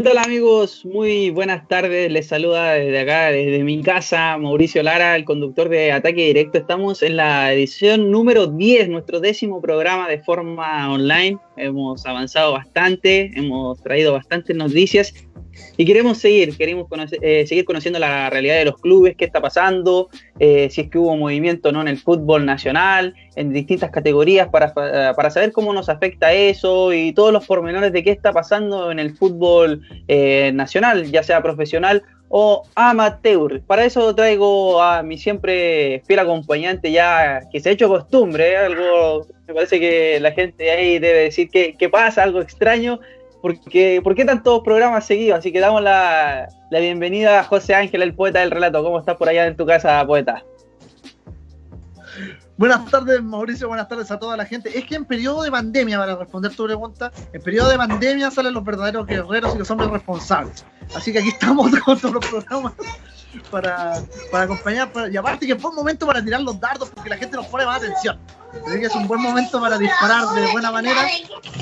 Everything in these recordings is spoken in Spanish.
¿Qué tal amigos? Muy buenas tardes. Les saluda desde acá, desde mi casa, Mauricio Lara, el conductor de Ataque Directo. Estamos en la edición número 10, nuestro décimo programa de forma online. Hemos avanzado bastante, hemos traído bastantes noticias y queremos seguir, queremos eh, seguir conociendo la realidad de los clubes, qué está pasando, eh, si es que hubo movimiento no en el fútbol nacional, en distintas categorías, para, para, saber cómo nos afecta eso y todos los pormenores de qué está pasando en el fútbol eh, nacional, ya sea profesional o amateur. Para eso traigo a mi siempre fiel acompañante ya que se ha hecho costumbre, algo me parece que la gente ahí debe decir que, que pasa, algo extraño, porque, ¿por qué tantos programas seguidos? Así que damos la, bienvenida a José Ángel, el poeta del relato. ¿Cómo estás por allá en tu casa, poeta? Buenas tardes, Mauricio. Buenas tardes a toda la gente. Es que en periodo de pandemia, para responder tu pregunta, en periodo de pandemia salen los verdaderos guerreros y los hombres responsables. Así que aquí estamos con todos los programas para, para acompañar. y aparte que fue un momento para tirar los dardos porque la gente nos pone más atención. Así que es un buen momento para disparar de buena manera.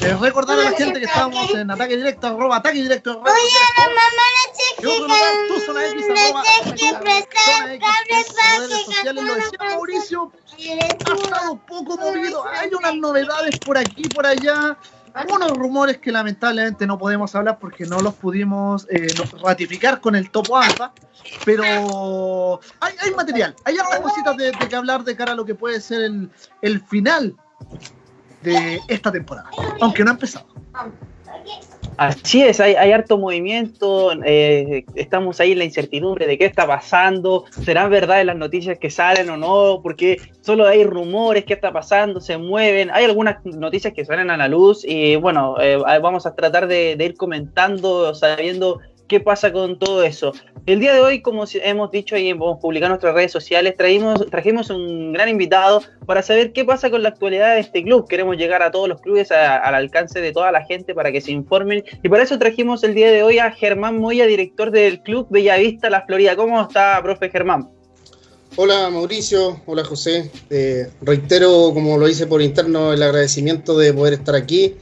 Eh, recordar a la gente que estamos en ataque directo, arroba ataque directo. Arroba, Oye, la mamá la X, arroba, redes sociales, lo decía Mauricio, ha estado poco movido. Hay unas novedades por aquí, por allá algunos rumores que lamentablemente no podemos hablar porque no los pudimos eh, ratificar con el topo alfa, pero hay, hay material, hay otras cositas de, de, que hablar de cara a lo que puede ser el, el final de esta temporada, aunque no ha empezado. Así es, hay, harto movimiento, eh, estamos ahí en la incertidumbre de qué está pasando, serán verdad las noticias que salen o no, porque solo hay rumores, qué está pasando, se mueven, hay algunas noticias que salen a la luz y bueno, eh, vamos a tratar de, de ir comentando, sabiendo qué pasa con todo eso. El día de hoy, como hemos dicho y hemos publicado en nuestras redes sociales, traímos, trajimos un gran invitado para saber qué pasa con la actualidad de este club. Queremos llegar a todos los clubes al alcance de toda la gente para que se informen. Y para eso trajimos el día de hoy a Germán Moya, director del club Bellavista La Florida. ¿Cómo está, profe Germán? Hola Mauricio, hola José. Eh, reitero, como lo hice por interno, el agradecimiento de poder estar aquí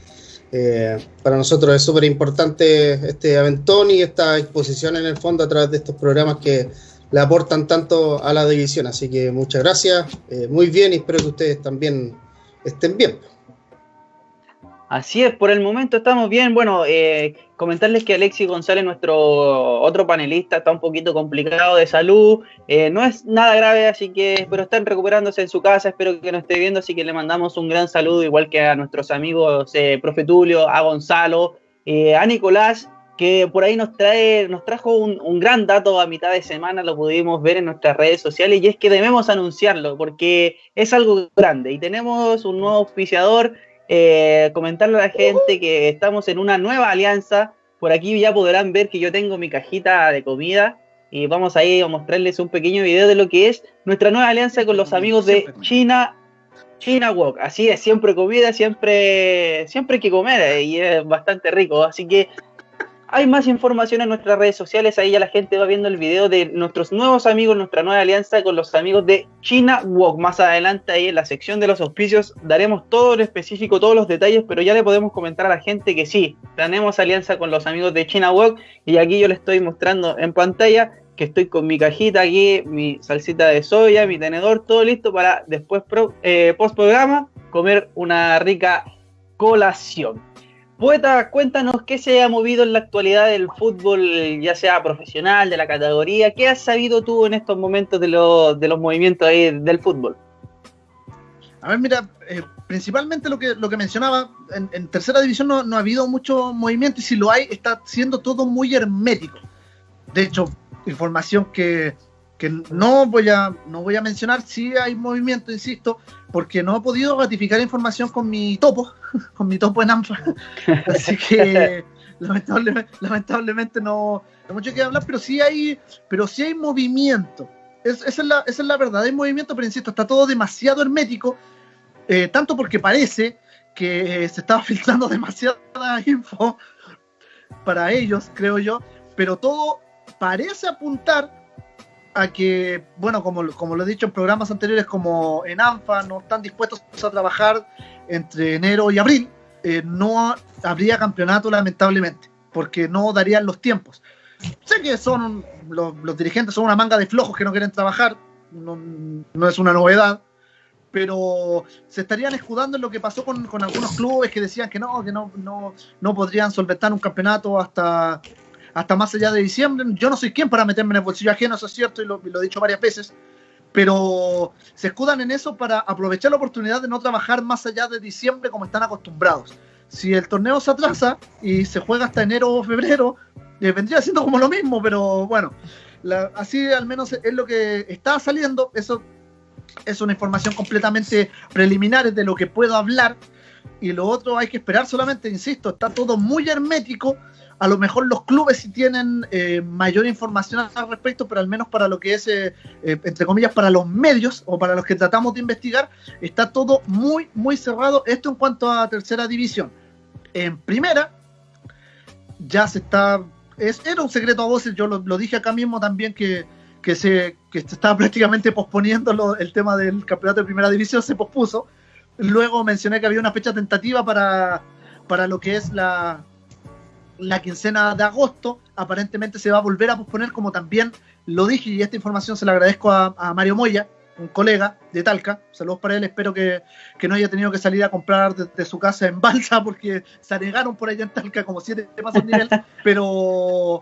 eh, para nosotros es súper importante este aventón y esta exposición en el fondo a través de estos programas que le aportan tanto a la división. Así que muchas gracias, eh, muy bien y espero que ustedes también estén bien. Así es, por el momento estamos bien. Bueno, eh, comentarles que Alexis González, nuestro otro panelista, está un poquito complicado de salud. Eh, no es nada grave, así que, pero están recuperándose en su casa. Espero que nos esté viendo, así que le mandamos un gran saludo, igual que a nuestros amigos eh, Profe Tulio, a Gonzalo, a Nicolás, que por ahí nos trae, nos trajo un, un, gran dato a mitad de semana, lo pudimos ver en nuestras redes sociales, y es que debemos anunciarlo, porque es algo grande. Y tenemos un nuevo auspiciador eh, comentarle a la gente que estamos en una nueva alianza. Por aquí ya podrán ver que yo tengo mi cajita de comida y vamos a ir a mostrarles un pequeño video de lo que es nuestra nueva alianza con los amigos de China China Walk. Así es, siempre comida, siempre siempre hay que comer eh, y es bastante rico. Así que hay más información en nuestras redes sociales, ahí ya la gente va viendo el video de nuestros nuevos amigos, nuestra nueva alianza con los amigos de China Walk. Más adelante ahí en la sección de los auspicios daremos todo en específico, todos los detalles, pero ya le podemos comentar a la gente que sí, tenemos alianza con los amigos de China Walk y aquí yo les estoy mostrando en pantalla que estoy con mi cajita aquí, mi salsita de soya, mi tenedor, todo listo para después eh, post programa comer una rica colación. Poeta, cuéntanos qué se ha movido en la actualidad del fútbol, ya sea profesional, de la categoría. ¿Qué has sabido tú en estos momentos de, de los movimientos ahí del fútbol? A ver, mira, eh, principalmente lo que, lo que mencionaba, en, tercera división no, no, ha habido mucho movimiento y si lo hay, está siendo todo muy hermético. De hecho, información que, que no voy a no voy a mencionar si hay movimiento, insisto, porque no he podido ratificar información con mi topo, con mi topo en ANFA. Así que lamentablemente, lamentablemente no, hay mucho que hablar, pero sí hay, pero sí hay movimiento. esa, es la, esa es la verdad, hay movimiento, pero insisto, está todo demasiado hermético, eh, tanto porque parece que se estaba filtrando demasiada info para ellos, creo yo, pero todo parece apuntar a que, bueno, como, como lo he dicho en programas anteriores, como en ANFA no están dispuestos a trabajar entre enero y abril, eh, no habría campeonato lamentablemente. porque no darían los tiempos. Sé que son los, dirigentes son una manga de flojos que no quieren trabajar, no, es una novedad, pero se estarían escudando en lo que pasó con, con, algunos clubes que decían que no, que no, no, no podrían solventar un campeonato hasta, hasta más allá de diciembre. Yo no soy quien para meterme en el bolsillo ajeno, eso es cierto, y lo, he dicho varias veces, pero se escudan en eso para aprovechar la oportunidad de no trabajar más allá de diciembre como están acostumbrados. Si el torneo se atrasa y se juega hasta enero o febrero, eh, vendría siendo como lo mismo, pero bueno, así al menos es lo que está saliendo. Eso es una información completamente preliminar de lo que puedo hablar. Y lo otro hay que esperar solamente, insisto, está todo muy hermético a lo mejor los clubes sí tienen eh, mayor información al respecto, pero al menos para lo que es, eh, eh, entre comillas, para los medios o para los que tratamos de investigar, está todo muy, muy cerrado. Esto en cuanto a tercera división. En primera, ya se está, es, era un secreto a voces, yo lo, dije acá mismo también que, que, se, que se estaba prácticamente posponiendo el tema del campeonato de primera división, se pospuso. Luego mencioné que había una fecha tentativa para, para lo que es la, la quincena de agosto aparentemente se va a volver a posponer, como también lo dije, y esta información se la agradezco a, Mario Moya, un colega de Talca. Saludos para él, espero que, no haya tenido que salir a comprar desde su casa en balsa, porque se anegaron por allá en Talca como siete pasos de nivel, pero,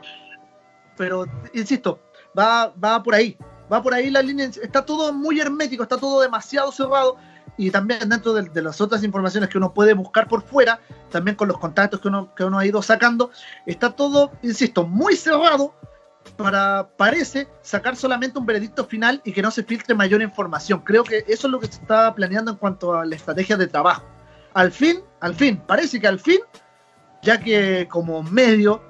pero insisto, va, va por ahí. Va por ahí la línea, está todo muy hermético, está todo demasiado cerrado y también dentro de, las otras informaciones que uno puede buscar por fuera, también con los contactos que uno, que uno ha ido sacando, está todo, insisto, muy cerrado para, parece, sacar solamente un veredicto final y que no se filtre mayor información. Creo que eso es lo que se está planeando en cuanto a la estrategia de trabajo. Al fin, al fin, parece que al fin, ya que como medio,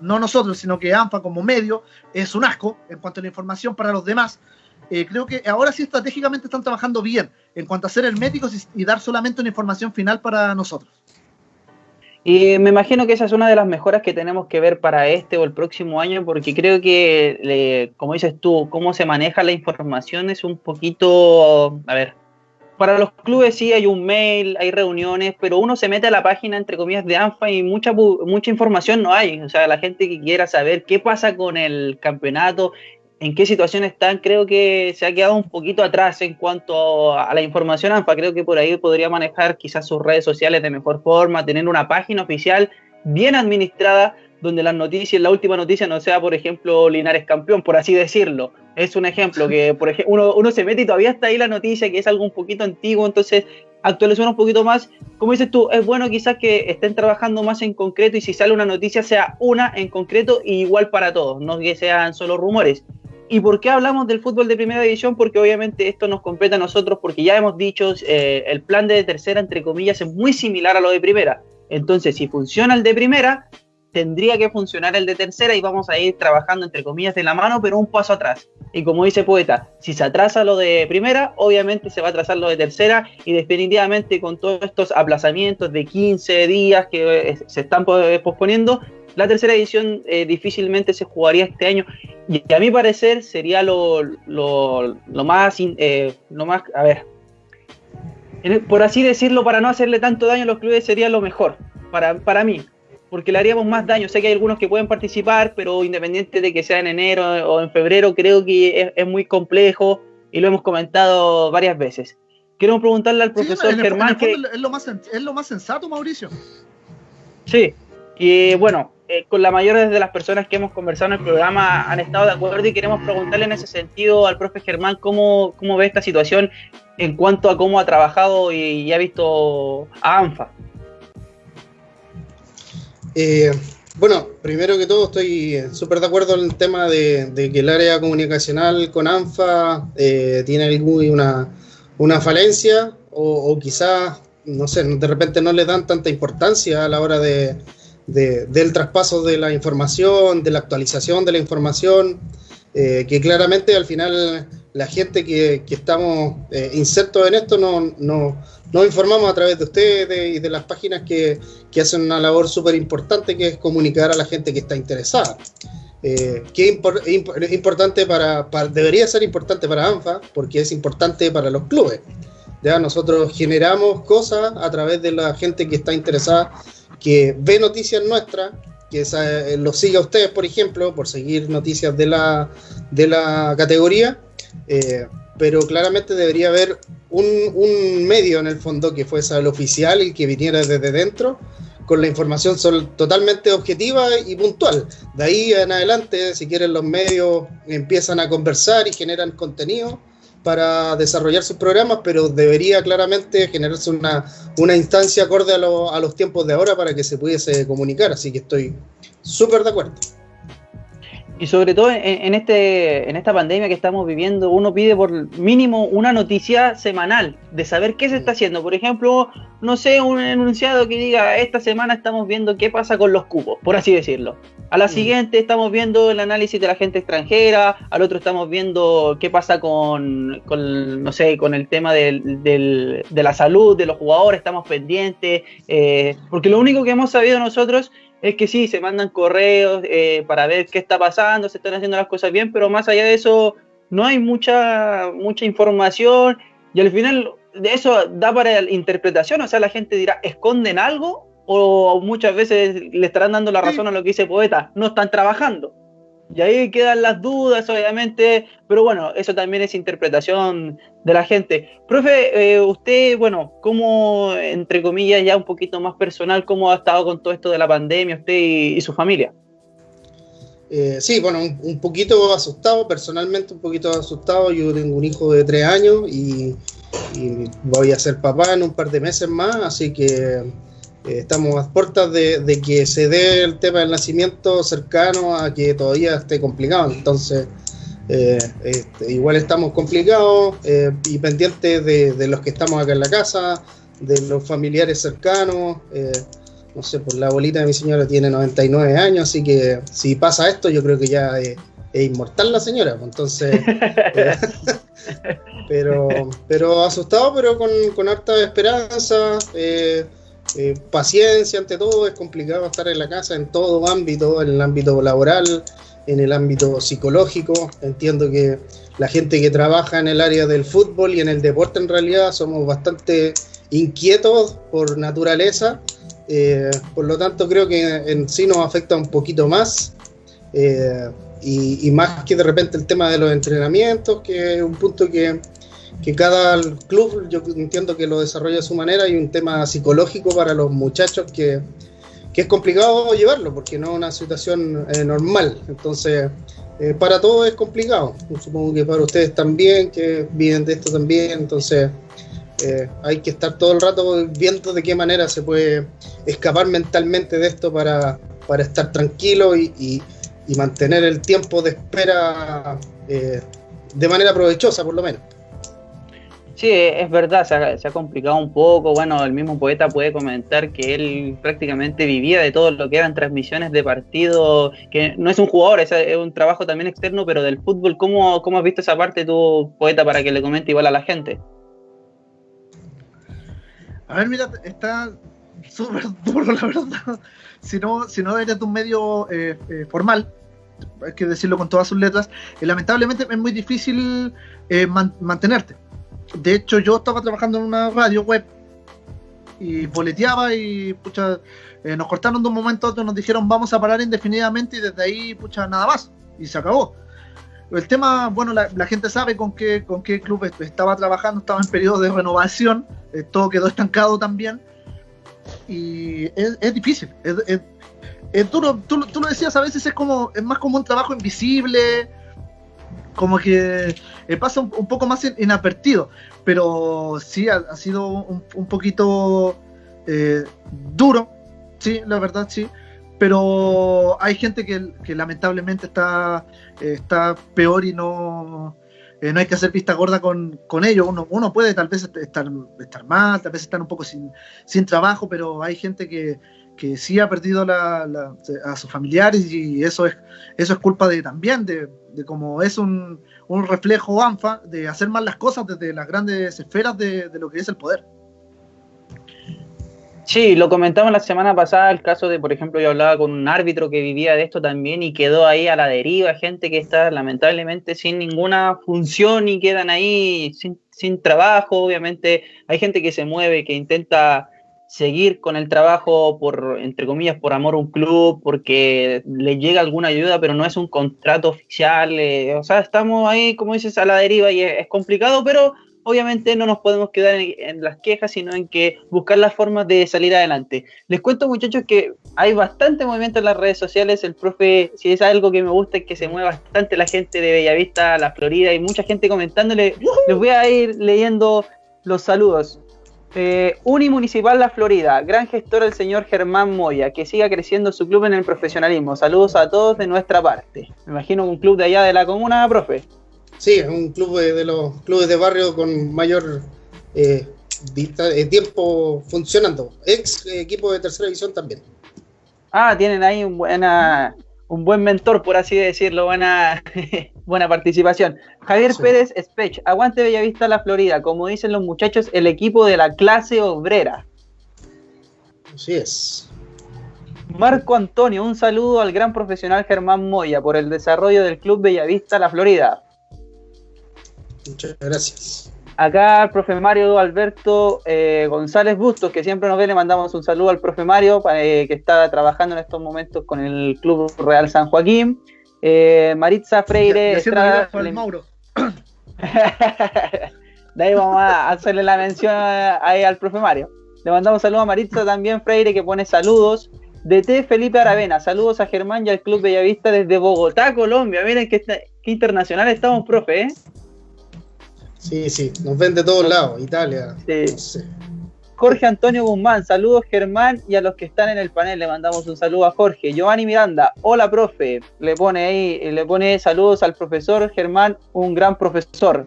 no nosotros, sino que ANFA como medio, es un asco en cuanto a la información para los demás, eh, creo que ahora sí estratégicamente están trabajando bien en cuanto a ser herméticos y, dar solamente una información final para nosotros. Y me imagino que esa es una de las mejoras que tenemos que ver para este o el próximo año, porque creo que, como dices tú, cómo se maneja la información es un poquito, a ver, para los clubes sí hay un mail, hay reuniones, pero uno se mete a la página, entre comillas, de ANFA y mucha, mucha información no hay. O sea, la gente que quiera saber qué pasa con el campeonato, en qué situación están, creo que se ha quedado un poquito atrás en cuanto a la información ANFA. Creo que por ahí podría manejar quizás sus redes sociales de mejor forma, tener una página oficial bien administrada donde las noticias, la última noticia no sea, por ejemplo, Linares campeón, por así decirlo. Es un ejemplo que, por ejemplo, uno, uno se mete y todavía está ahí la noticia, que es algo un poquito antiguo, entonces actualizar un poquito más. Como dices tú, es bueno quizás que estén trabajando más en concreto y si sale una noticia sea una en concreto y igual para todos, no que sean solo rumores. ¿Y por qué hablamos del fútbol de primera división? Porque obviamente esto nos compete a nosotros, porque ya hemos dicho, eh, el plan de tercera, entre comillas, es muy similar a lo de primera. Entonces, si funciona el de primera, tendría que funcionar el de tercera y vamos a ir trabajando, entre comillas, de la mano, pero un paso atrás. Y como dice Poeta, si se atrasa lo de primera, obviamente se va a atrasar lo de tercera y definitivamente con todos estos aplazamientos de 15 días que eh, se están posponiendo, la tercera edición eh, difícilmente se jugaría este año y a mi parecer sería lo, lo, más, eh, lo más, a ver, por así decirlo, para no hacerle tanto daño a los clubes sería lo mejor, para, para mí, porque le haríamos más daño. Sé que hay algunos que pueden participar, pero independiente de que sea en enero o en febrero, creo que es, muy complejo y lo hemos comentado varias veces. Quiero preguntarle al profesor Germán que... Es lo, más, es lo más sensato, Mauricio. Sí, y bueno, eh, con la mayoría de las personas que hemos conversado en el programa han estado de acuerdo y queremos preguntarle en ese sentido al profe Germán cómo, cómo ve esta situación en cuanto a cómo ha trabajado y, ha visto a ANFA. Eh, bueno, primero que todo estoy súper de acuerdo en el tema de, que el área comunicacional con ANFA eh, tiene alguna una falencia o quizás, no sé, de repente no le dan tanta importancia a la hora de, del traspaso de la información, de la actualización de la información, eh, que claramente al final la gente que, estamos eh, insertos en esto no, nos informamos a través de ustedes y de las páginas que, hacen una labor súper importante que es comunicar a la gente que está interesada. Eh, que es importante para, debería ser importante para ANFA porque es importante para los clubes. Ya nosotros generamos cosas a través de la gente que está interesada que ve noticias nuestras que eh, lo siga a ustedes, por ejemplo, por seguir noticias de la, de la categoría, eh, pero claramente debería haber un, un, medio en el fondo que fuese el oficial y que viniera desde dentro con la información totalmente objetiva y puntual. De ahí en adelante, si quieren, los medios empiezan a conversar y generan contenido para desarrollar sus programas, pero debería claramente generarse una, una instancia acorde a, a los tiempos de ahora para que se pudiese comunicar. Así que estoy súper de acuerdo. Y sobre todo en, este, en esta pandemia que estamos viviendo, uno pide por mínimo una noticia semanal de saber qué se está haciendo. Por ejemplo, no sé, un enunciado que diga, esta semana estamos viendo qué pasa con los cupos, por así decirlo. A la mm. siguiente estamos viendo el análisis de la gente extranjera, al otro estamos viendo qué pasa con, con no sé, con el tema del, del, de la salud de los jugadores, estamos pendientes, eh, porque lo único que hemos sabido nosotros es que sí, se mandan correos eh, para ver qué está pasando, se están haciendo las cosas bien, pero más allá de eso no hay mucha, mucha información y al final de eso da para la interpretación, o sea, la gente dirá, ¿esconden algo? O muchas veces le estarán dando la razón a lo que dice poeta, no están trabajando. Y ahí quedan las dudas, obviamente, pero bueno, eso también es interpretación de la gente. Profe, eh, usted, bueno, ¿cómo, entre comillas, ya un poquito más personal, cómo ha estado con todo esto de la pandemia, usted y, su familia? Eh, sí, bueno, un, poquito asustado, personalmente un poquito asustado. Yo tengo un hijo de tres años y voy a ser papá en un par de meses más, así que eh, estamos a puertas de, que se dé el tema del nacimiento cercano a que todavía esté complicado. Entonces, eh, este, igual estamos complicados eh, y pendientes de, los que estamos acá en la casa, de los familiares cercanos. no sé, pues la abuelita de mi señora tiene 99 años, así que si pasa esto, yo creo que ya es, inmortal la señora. Pues, entonces, pero, pero asustado, pero con, con harta esperanza. Eh, paciencia ante todo, es complicado estar en la casa en todo ámbito, en el ámbito laboral, en el ámbito psicológico. Entiendo que la gente que trabaja en el área del fútbol y en el deporte en realidad somos bastante inquietos por naturaleza, eh, por lo tanto creo que en sí nos afecta un poquito más. Eh, y, y, más que de repente el tema de los entrenamientos, que es un punto que, que cada club, yo entiendo que lo desarrolla a su manera, y un tema psicológico para los muchachos que, es complicado llevarlo, porque no es una situación eh, normal. Entonces, eh, para todos es complicado. Supongo que para ustedes también, que viven de esto también. Entonces, eh, hay que estar todo el rato viendo de qué manera se puede escapar mentalmente de esto para, para estar tranquilo y, y mantener el tiempo de espera de manera provechosa, por lo menos. Sí, es verdad, se ha, complicado un poco. Bueno, el mismo poeta puede comentar que él prácticamente vivía de todo lo que eran transmisiones de partido, que no es un jugador, es, un trabajo también externo, pero del fútbol. ¿Cómo, ¿Cómo has visto esa parte tú, poeta, para que le comente igual a la gente? A ver, mira, está súper duro, la verdad. Si no, si no eres de un medio eh, eh, formal, hay que decirlo con todas sus letras, eh, lamentablemente es muy difícil mantenerte de hecho, yo estaba trabajando en una radio web y boleteaba y pucha, eh, nos cortaron de un momento a otro, nos dijeron vamos a parar indefinidamente y desde ahí, pucha, nada más. Y se acabó. El tema, bueno, la, gente sabe con qué, con qué club estaba trabajando, estaba en periodo de renovación, eh, todo quedó estancado también. Y es, difícil, es, duro. Tú, tú, lo decías, a veces es como, es más como un trabajo invisible, como que eh, pasa un, poco más inadvertido, pero sí ha, sido un, poquito eh, duro, sí, la verdad sí, pero hay gente que, lamentablemente está, está peor y no, eh, no hay que hacer vista gorda con, con ello. Uno, uno puede tal vez estar, estar mal, tal vez estar un poco sin trabajo, pero hay gente que, que sí ha perdido a sus familiares y eso es, eso es culpa de también de, de como es un, un, reflejo ANFA de hacer mal las cosas desde las grandes esferas de, lo que es el poder. Sí, lo comentamos la semana pasada, el caso de, por ejemplo, yo hablaba con un árbitro que vivía de esto también y quedó ahí a la deriva, gente que está lamentablemente sin ninguna función y quedan ahí sin, sin trabajo, obviamente hay gente que se mueve, que intenta seguir con el trabajo por, entre comillas, por amor a un club, porque le llega alguna ayuda, pero no es un contrato oficial. Eh, o sea, estamos ahí, como dices, a la deriva y es, complicado, pero obviamente no nos podemos quedar en, las quejas, sino en que buscar las formas de salir adelante. Les cuento, muchachos, que hay bastante movimiento en las redes sociales. El profe, si es algo que me gusta, es que se mueve bastante la gente de Bellavista, la Florida, y mucha gente comentándole. Les voy a ir leyendo los saludos. Eh, Unimunicipal La Florida, gran gestor el señor Germán Moya, que siga creciendo su club en el profesionalismo. Saludos a todos de nuestra parte. Me imagino un club de allá de la comuna, profe. Sí, es un club de, los clubes de barrio con mayor eh, eh, tiempo funcionando. Ex equipo de tercera división también. Ah, tienen ahí un, buena, un buen mentor, por así decirlo, buena, buena participación. Javier Pérez Spech, aguante Bellavista La Florida, como dicen los muchachos, el equipo de la clase obrera. Así es. Marco Antonio, un saludo al gran profesional Germán Moya por el desarrollo del Club Bellavista La Florida. Muchas gracias. Acá al profe Mario Alberto eh, González Bustos, que siempre nos ve, le mandamos un saludo al profe Mario, eh, que está trabajando en estos momentos con el Club Real San Joaquín. Eh, Maritza Freire. Mauro. de ahí vamos a hacerle la mención ahí al profe Mario. Le mandamos saludos a Maritza también Freire, que pone saludos. DT Felipe Aravena, saludos a Germán y al Club Bellavista desde Bogotá, Colombia. Miren qué, qué internacional estamos, profe, ¿eh? Sí, sí, nos ven de todos lados, Italia. Jorge Antonio Guzmán, saludos Germán y a los que están en el panel le mandamos un saludo a Jorge. Giovanni Miranda, hola profe, le pone ahí, le pone saludos al profesor Germán, un gran profesor.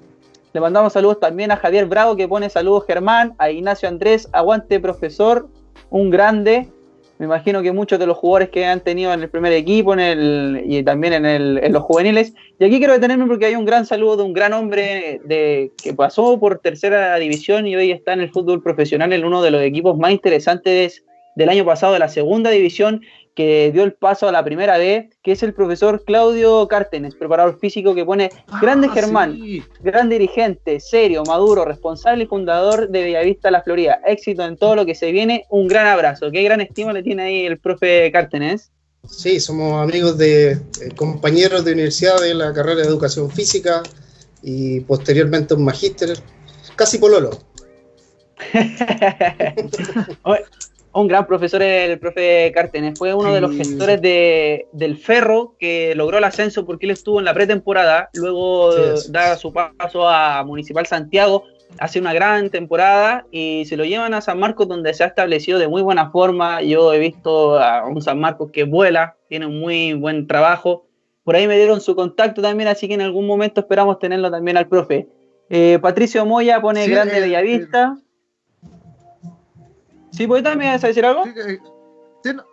Le mandamos saludos también a Javier Bravo que pone saludos Germán, a Ignacio Andrés, aguante profesor, un grande. Me imagino que muchos de los jugadores que han tenido en el primer equipo en el, y también en, el, en los juveniles. Y aquí quiero detenerme porque hay un gran saludo de un gran hombre de, que pasó por tercera división y hoy está en el fútbol profesional en uno de los equipos más interesantes del año pasado de la segunda división que dio el paso a la primera B, que es el profesor Claudio Cártenes, preparador físico que pone ah, grande Germán, gran dirigente, serio, maduro, responsable y fundador de Bellavista La Florida. Éxito en todo lo que se viene, un gran abrazo. Qué gran estima le tiene ahí el profe Cártenes. Sí, somos amigos de eh, compañeros de universidad de la carrera de educación física y posteriormente un magíster, casi pololo. un gran profesor el profe Cártenes. Fue uno de los gestores de, del Ferro que logró el ascenso porque él estuvo en la pretemporada. Luego da su paso a Municipal Santiago. Hace una gran temporada y se lo llevan a San Marcos donde se ha establecido de muy buena forma. Yo he visto a un San Marcos que vuela, tiene un muy buen trabajo. Por ahí me dieron su contacto también, así que en algún momento esperamos tenerlo también al profe. Eh, Patricio Moya pone Grande Bellavista. ¿Sí, me vas a decir algo?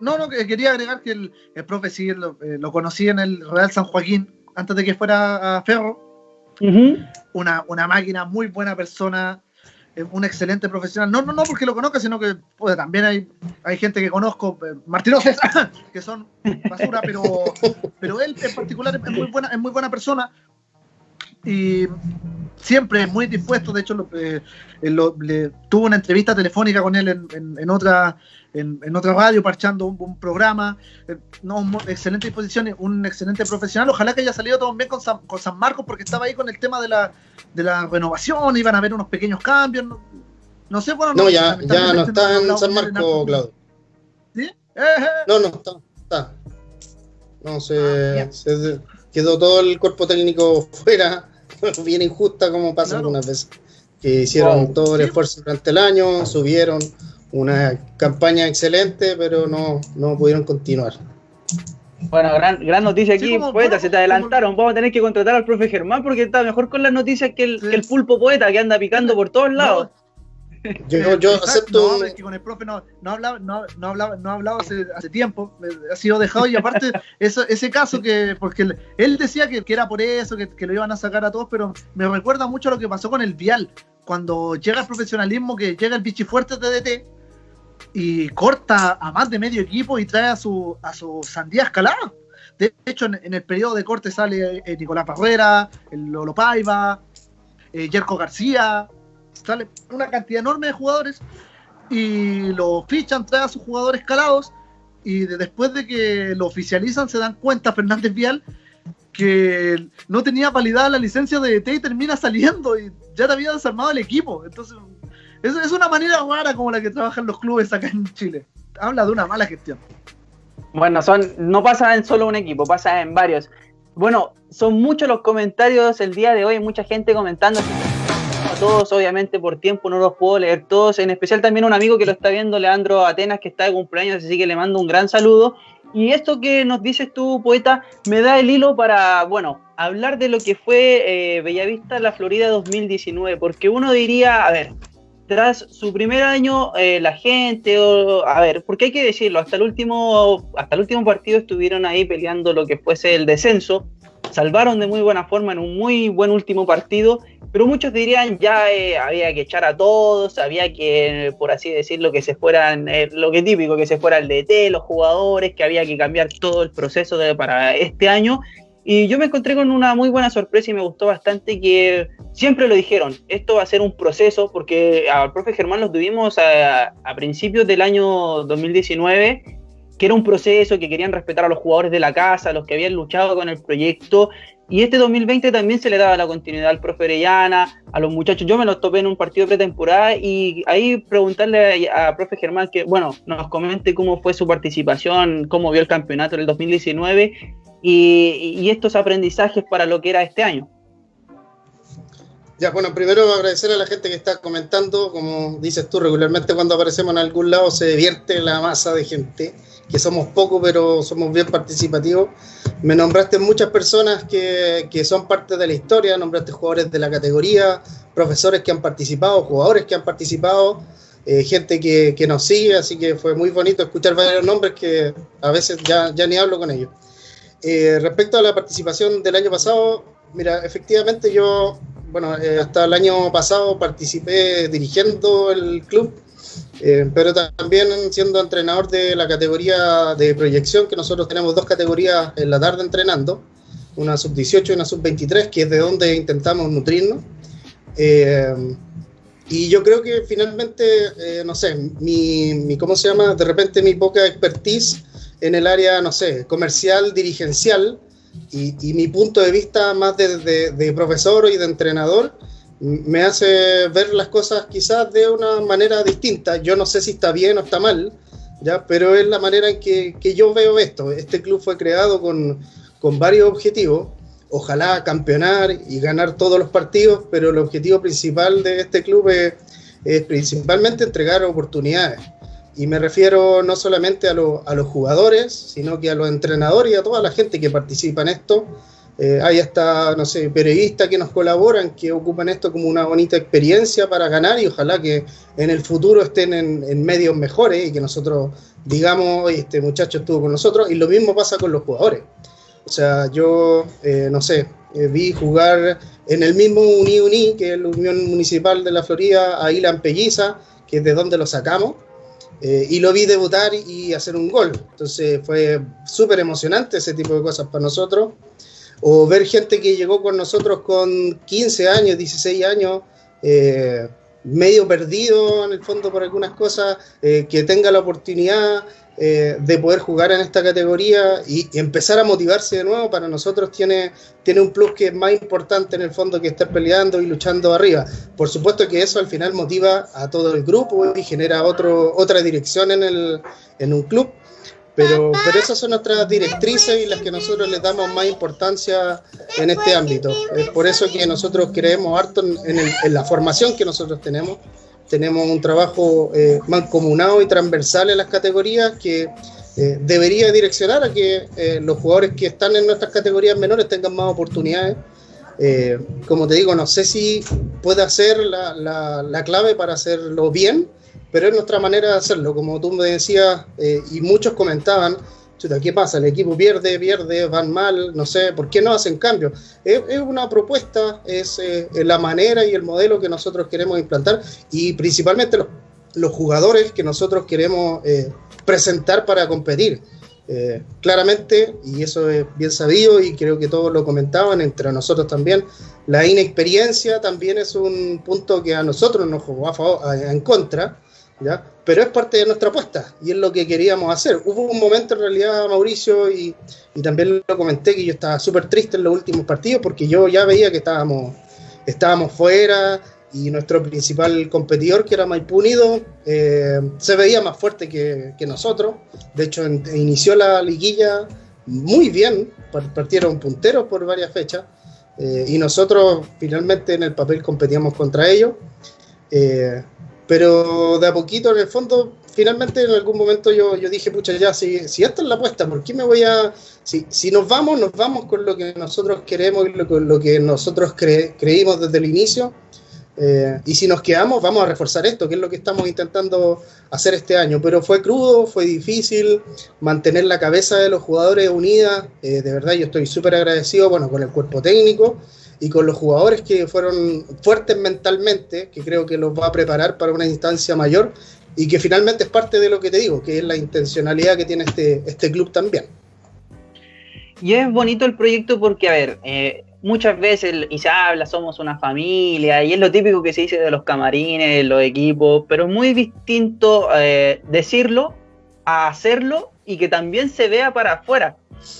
no, no, quería agregar que el, el profe sí lo, eh, lo, conocí en el Real San Joaquín antes de que fuera a Ferro. una, una máquina, muy buena persona, eh, un excelente profesional. No, no, no porque lo conozca, sino que pues, también hay, hay gente que conozco, eh, que son basura, pero, pero él en particular es muy buena, es muy buena persona. Y siempre muy dispuesto, de hecho eh, le, tuvo una entrevista telefónica con él en, otra en, otra radio, parchando un, programa, eh, no, excelente disposición, un excelente profesional, ojalá que haya salido todo bien con San, con San Marcos, porque estaba ahí con el tema de la, de la renovación, iban a haber unos pequeños cambios, no, sé, bueno... No, ya, ya no está en San Marcos, Claudio. ¿Sí? Eh, no, no, está, está. No, se, ah, se quedó todo el cuerpo técnico fuera bien injusta como pasa algunas veces. Que hicieron todo el esfuerzo durante el año, subieron una campaña excelente, pero no, no pudieron continuar. Bueno, gran, gran noticia aquí, poeta, se te adelantaron. Vamos a tener que contratar al profe Germán porque está mejor con las noticias que el, que el pulpo poeta que anda picando por todos lados. Yo, yo acepto. No, es que con el profe no, no hablaba, no, no hablaba, no hablaba hace, hace, tiempo, ha sido dejado y aparte eso, ese caso que, porque él, decía que, que, era por eso, que, que, lo iban a sacar a todos, pero me recuerda mucho a lo que pasó con el Vial, cuando llega el profesionalismo, que llega el bichifuerte DT y corta a más de medio equipo y trae a su, a su sandía escalada. De hecho, en, el periodo de corte sale eh, Nicolás Parrera, el Lolo Paiva, eh, Yerko García, sale una cantidad enorme de jugadores y lo fichan, trae a sus jugadores calados y después de que lo oficializan se dan cuenta Fernández Vial que no tenía validada la licencia de ET y termina saliendo y ya te había desarmado el equipo. Entonces, es, es una manera rara como la que trabajan los clubes acá en Chile. Habla de una mala gestión. Bueno, son, no pasa en solo un equipo, pasa en varios. Bueno, son muchos los comentarios el día de hoy, mucha gente comentando. Todos, obviamente, por tiempo no los puedo leer todos. En especial también un amigo que lo está viendo, Leandro Atenas, que está de cumpleaños, así que le mando un gran saludo. Y esto que nos dices tú, poeta, me da el hilo para, bueno, hablar de lo que fue eh, Bellavista La Florida 2019, porque uno diría, a ver, tras su primer año, eh, la gente, o, a ver, porque hay que decirlo, hasta el último, hasta el último partido estuvieron ahí peleando lo que fuese el descenso, salvaron de muy buena forma en un muy buen último partido, pero muchos dirían ya eh, había que echar a todos, había que, por así decirlo, que se fueran, eh, lo que típico, que se fuera el DT, los jugadores, que había que cambiar todo el proceso de, para este año. Y yo me encontré con una muy buena sorpresa y me gustó bastante que siempre lo dijeron, esto va a ser un proceso, porque al profe Germán lo tuvimos a, a principios del año 2019 que era un proceso, que querían respetar a los jugadores de la casa, a los que habían luchado con el proyecto. Y este 2020 también se le daba la continuidad al profe Orellana, a los muchachos. Yo me los topé en un partido pretemporada y ahí preguntarle a, a profe Germán que, bueno, nos comente cómo fue su participación, cómo vio el campeonato en el 2019 y, y estos aprendizajes para lo que era este año. Ya, bueno, primero agradecer a la gente que está comentando. Como dices tú, regularmente cuando aparecemos en algún lado se divierte la masa de gente que somos pocos, pero somos bien participativos. Me nombraste muchas personas que, que, son parte de la historia, nombraste jugadores de la categoría, profesores que han participado, jugadores que han participado, eh, gente que, que, nos sigue, así que fue muy bonito escuchar varios nombres que a veces ya, ya ni hablo con ellos. Eh, respecto a la participación del año pasado, mira, efectivamente yo, bueno, eh, hasta el año pasado participé dirigiendo el club eh, pero también siendo entrenador de la categoría de proyección, que nosotros tenemos dos categorías en la tarde entrenando, una sub-18 y una sub-23, que es de donde intentamos nutrirnos. Eh, y yo creo que finalmente, eh, no sé, mi, mi, ¿cómo se llama? De repente mi poca expertise en el área, no sé, comercial, dirigencial, y, y mi punto de vista más de, de, de profesor y de entrenador, me hace ver las cosas quizás de una manera distinta. Yo no sé si está bien o está mal, ¿ya? pero es la manera en que, que yo veo esto. Este club fue creado con, con, varios objetivos. Ojalá campeonar y ganar todos los partidos, pero el objetivo principal de este club es, principalmente entregar oportunidades. Y me refiero no solamente a, lo, a los jugadores, sino que a los entrenadores y a toda la gente que participa en esto eh, hay hasta, no sé, periodistas que nos colaboran, que ocupan esto como una bonita experiencia para ganar y ojalá que en el futuro estén en, en medios mejores y que nosotros digamos, este muchacho estuvo con nosotros. Y lo mismo pasa con los jugadores. O sea, yo, eh, no sé, eh, vi jugar en el mismo Uni Uni, que es la Unión Municipal de la Florida, a Ilan Pelliza, que es de donde lo sacamos. Eh, y lo vi debutar y hacer un gol. Entonces fue súper emocionante ese tipo de cosas para nosotros o ver gente que llegó con nosotros con 15 años, 16 años, eh, medio perdido en el fondo por algunas cosas, eh, que tenga la oportunidad eh, de poder jugar en esta categoría y, y, empezar a motivarse de nuevo, para nosotros tiene, tiene un plus que es más importante en el fondo que estar peleando y luchando arriba. Por supuesto que eso al final motiva a todo el grupo y genera otro, otra dirección en, el, en un club pero, pero esas son nuestras directrices y las que nosotros les damos más importancia en este ámbito. Es por eso que nosotros creemos harto en, el, en la formación que nosotros tenemos. Tenemos un trabajo eh, mancomunado y transversal en las categorías que eh, debería direccionar a que eh, los jugadores que están en nuestras categorías menores tengan más oportunidades. Eh, como te digo, no sé si puede ser la, la, la clave para hacerlo bien, pero es nuestra manera de hacerlo, como tú me decías, eh, y muchos comentaban, chuta, ¿qué pasa? El equipo pierde, pierde, van mal, no sé, ¿por qué no hacen cambios? Es, es una propuesta, es eh, la manera y el modelo que nosotros queremos implantar, y principalmente los, los jugadores que nosotros queremos eh, presentar para competir. Eh, claramente, y eso es bien sabido y creo que todos lo comentaban, entre nosotros también, la inexperiencia también es un punto que a nosotros nos jugó a favor, a, en contra, ¿ya? Pero es parte de nuestra apuesta y es lo que queríamos hacer. Hubo un momento en realidad, Mauricio, y, y también lo comenté, que yo estaba súper triste en los últimos partidos porque yo ya veía que estábamos, estábamos fuera y nuestro principal competidor, que era Maipú Unido, eh, se veía más fuerte que, que nosotros. De hecho, en, inició la liguilla muy bien, partieron punteros por varias fechas. Eh, y nosotros finalmente en el papel competíamos contra ellos. Eh, pero de a poquito, en el fondo, finalmente en algún momento yo, yo dije, pucha, ya, si, si esta es la apuesta, ¿por qué me voy a...? Si, si nos vamos, nos vamos con lo que nosotros queremos y lo, con lo que nosotros cre, creímos desde el inicio. Eh, y si nos quedamos, vamos a reforzar esto, que es lo que estamos intentando hacer este año. Pero fue crudo, fue difícil mantener la cabeza de los jugadores unida. Eh, de verdad, yo estoy súper agradecido bueno, con el cuerpo técnico y con los jugadores que fueron fuertes mentalmente, que creo que los va a preparar para una instancia mayor y que finalmente es parte de lo que te digo, que es la intencionalidad que tiene este, este club también. Y es bonito el proyecto porque, a ver, eh, muchas veces, y se habla, somos una familia, y es lo típico que se dice de los camarines, los equipos, pero es muy distinto eh, decirlo a hacerlo y que también se vea para afuera.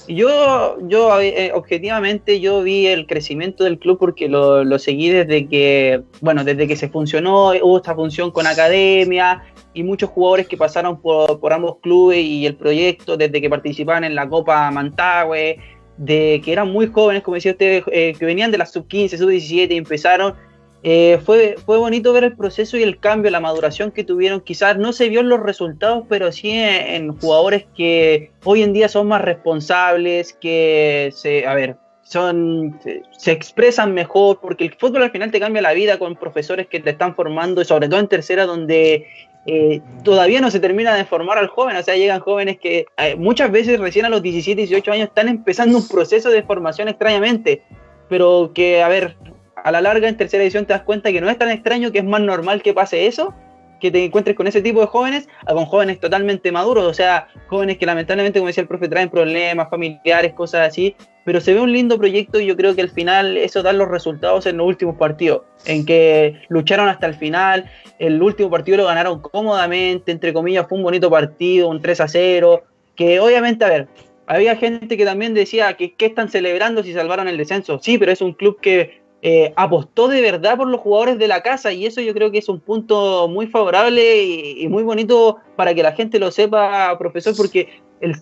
Yo, yo eh, objetivamente, yo vi el crecimiento del club porque lo, seguí desde que, bueno, desde que se funcionó, hubo esta función con academia y muchos jugadores que pasaron por, por ambos clubes y el proyecto desde que participaban en la Copa Mantagüe, de que eran muy jóvenes, como decía usted, eh, que venían de la sub-15, sub-17 y empezaron. Eh, fue, fue bonito ver el proceso y el cambio, la maduración que tuvieron. Quizás no se vio en los resultados, pero sí en, jugadores que hoy en día son más responsables, que se, a ver, son, se, se, expresan mejor, porque el fútbol al final te cambia la vida con profesores que te están formando, y sobre todo en tercera, donde eh, todavía no se termina de formar al joven, o sea, llegan jóvenes que eh, muchas veces recién a los 17, 18 años están empezando un proceso de formación extrañamente, pero que, a ver, a la larga en tercera edición te das cuenta que no es tan extraño, que es más normal que pase eso, que te encuentres con ese tipo de jóvenes, a con jóvenes totalmente maduros, o sea, jóvenes que lamentablemente, como decía el profe, traen problemas familiares, cosas así, pero se ve un lindo proyecto y yo creo que al final eso da los resultados en los últimos partidos, en que lucharon hasta el final, el último partido lo ganaron cómodamente, entre comillas fue un bonito partido, un 3 a 0, que obviamente, a ver, había gente que también decía que qué están celebrando si salvaron el descenso, sí, pero es un club que eh, apostó de verdad por los jugadores de la casa y eso yo creo que es un punto muy favorable y, muy bonito para que la gente lo sepa, profesor, porque el,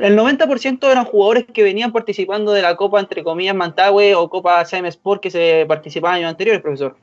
el 90% eran jugadores que venían participando de la Copa, entre comillas, Mantagüe o Copa CM Sport que se participaba años anteriores, profesor.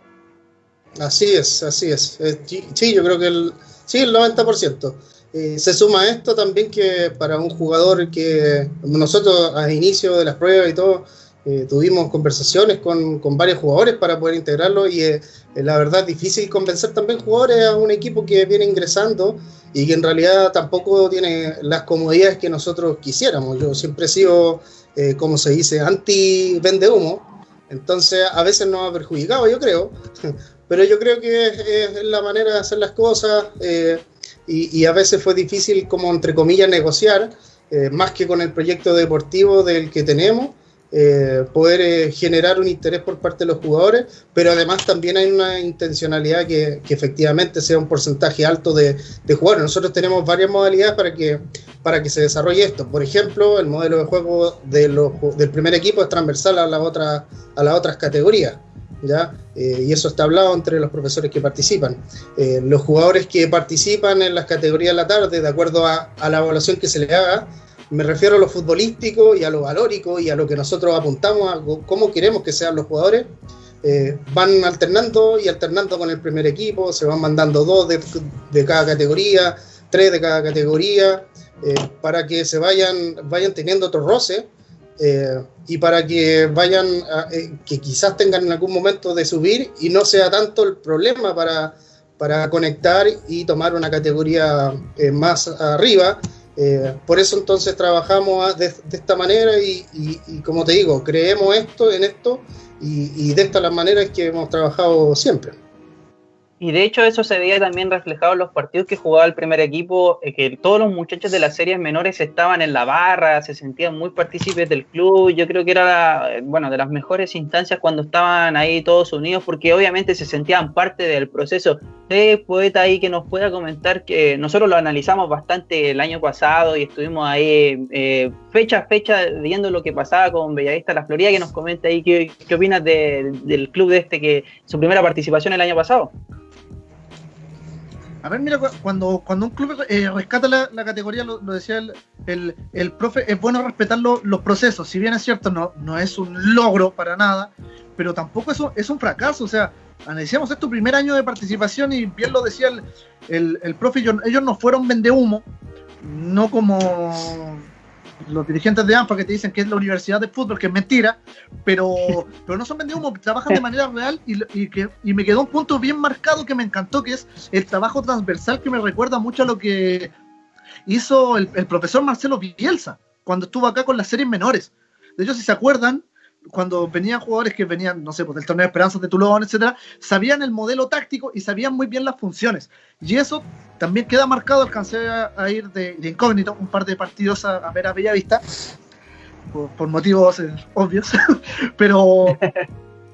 Así es, así es. Eh, sí, yo creo que el, sí, el 90%. Eh, se suma esto también que para un jugador que nosotros a inicio de las pruebas y todo, eh, tuvimos conversaciones con, con, varios jugadores para poder integrarlo y eh, la verdad es difícil convencer también jugadores a un equipo que viene ingresando y que en realidad tampoco tiene las comodidades que nosotros quisiéramos. Yo siempre he sido, eh, como se dice, anti-vende humo, entonces a veces nos ha perjudicado, yo creo, pero yo creo que es, es la manera de hacer las cosas eh, y, y, a veces fue difícil, como entre comillas, negociar, eh, más que con el proyecto deportivo del que tenemos. Eh, poder eh, generar un interés por parte de los jugadores, pero además también hay una intencionalidad que, que efectivamente sea un porcentaje alto de, de, jugadores. Nosotros tenemos varias modalidades para que, para que se desarrolle esto. Por ejemplo, el modelo de juego de los, del primer equipo es transversal a, la otra, a las otras categorías. ¿Ya? Eh, y eso está hablado entre los profesores que participan. Eh, los jugadores que participan en las categorías de la tarde, de acuerdo a, a la evaluación que se le haga, me refiero a lo futbolístico y a lo valórico y a lo que nosotros apuntamos, a cómo queremos que sean los jugadores. Eh, van alternando y alternando con el primer equipo, se van mandando dos de, cada categoría, tres de cada categoría, eh, para que se vayan, vayan teniendo otro roce eh, y para que vayan, eh, que quizás tengan en algún momento de subir y no sea tanto el problema para, para conectar y tomar una categoría más arriba eh, por eso entonces trabajamos de, de esta manera y, y, como te digo, creemos esto en esto y, y de esta la manera que hemos trabajado siempre. Y de hecho eso se veía también reflejado en los partidos que jugaba el primer equipo, eh, que todos los muchachos de las series menores estaban en la barra, se sentían muy partícipes del club. Yo creo que era, eh, bueno, de las mejores instancias cuando estaban ahí todos unidos, porque obviamente se sentían parte del proceso. de poeta ahí que nos pueda comentar que nosotros lo analizamos bastante el año pasado y estuvimos ahí eh, fecha a fecha viendo lo que pasaba con Bellavista La Florida, que nos comente ahí qué, qué opinas del club de este, que su primera participación el año pasado. A ver, mira, cuando, cuando un club eh, rescata la, categoría, lo, decía el, el, profe, es bueno respetar los procesos. Si bien es cierto, no, no es un logro para nada, pero tampoco es un, es un fracaso. O sea, analizamos tu primer año de participación y bien lo decía el, el, profe, ellos no fueron vende humo, no como los dirigentes de AMPA que te dicen que es la universidad de fútbol, que es mentira, pero, pero no son vendidos trabajan de manera real y, que, y me quedó un punto bien marcado que me encantó, que es el trabajo transversal que me recuerda mucho a lo que hizo el, el profesor Marcelo Bielsa cuando estuvo acá con las series menores. De hecho, si se acuerdan, cuando venían jugadores que venían, no sé, pues del torneo de Esperanzas de Toulon, etcétera, sabían el modelo táctico y sabían muy bien las funciones. Y eso también queda marcado. Alcancé a, ir de, incógnito un par de partidos a, ver a Bellavista, por, por motivos eh, obvios, pero.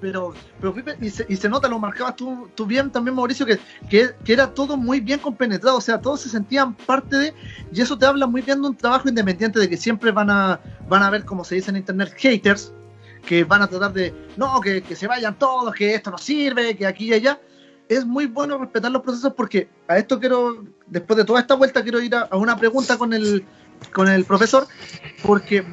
Pero, pero y, se, y se nota, lo marcabas tú, tú bien también, Mauricio, que, que, que, era todo muy bien compenetrado, o sea, todos se sentían parte de, y eso te habla muy bien de un trabajo independiente, de que siempre van a, van a ver, como se dice en internet, haters, que van a tratar de, no, que, que, se vayan todos, que esto no sirve, que aquí y allá. Es muy bueno respetar los procesos porque a esto quiero, después de toda esta vuelta, quiero ir a, una pregunta con el, con el profesor, porque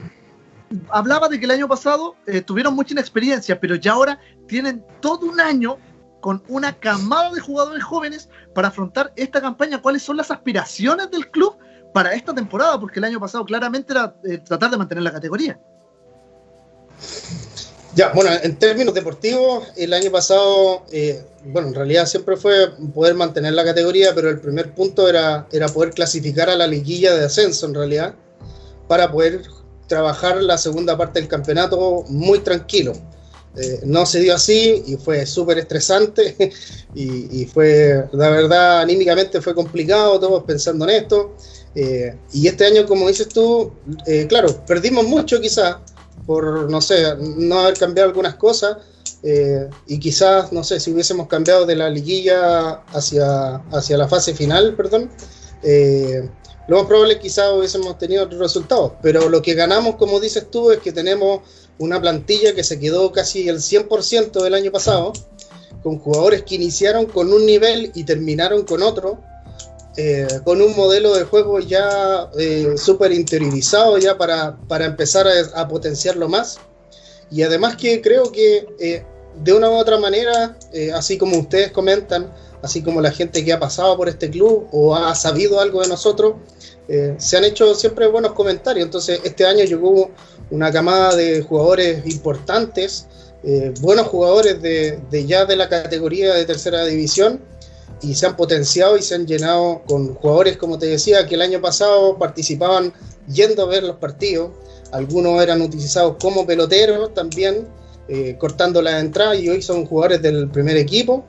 hablaba de que el año pasado eh, tuvieron mucha inexperiencia, pero ya ahora tienen todo un año con una camada de jugadores jóvenes para afrontar esta campaña. ¿Cuáles son las aspiraciones del club para esta temporada? Porque el año pasado claramente era eh, tratar de mantener la categoría. Ya, bueno, en términos deportivos, el año pasado, eh, bueno, en realidad siempre fue poder mantener la categoría, pero el primer punto era, era poder clasificar a la liguilla de ascenso, en realidad, para poder trabajar la segunda parte del campeonato muy tranquilo. Eh, no se dio así y fue súper estresante y, fue, la verdad, anímicamente fue complicado, todos pensando en esto. Eh, y este año, como dices tú, claro, perdimos mucho quizás por, no sé, no haber cambiado algunas cosas. Eh, y quizás, no sé, si hubiésemos cambiado de la liguilla hacia, hacia la fase final, perdón, eh, lo más probable quizás hubiésemos tenido otros resultados. Pero lo que ganamos, como dices tú, es que tenemos una plantilla que se quedó casi el 100% del año pasado, con jugadores que iniciaron con un nivel y terminaron con otro, eh, con un modelo de juego ya eh, súper interiorizado ya para, para empezar a, potenciarlo más. Y además que creo que eh, de una u otra manera, así como ustedes comentan, así como la gente que ha pasado por este club o ha sabido algo de nosotros, se han hecho siempre buenos comentarios. Entonces este año llegó una camada de jugadores importantes, buenos jugadores de, de ya de la categoría de tercera división y se han potenciado y se han llenado con jugadores, como te decía, que el año pasado participaban yendo a ver los partidos. Algunos eran utilizados como peloteros también, eh, cortando la entrada y hoy son jugadores del primer equipo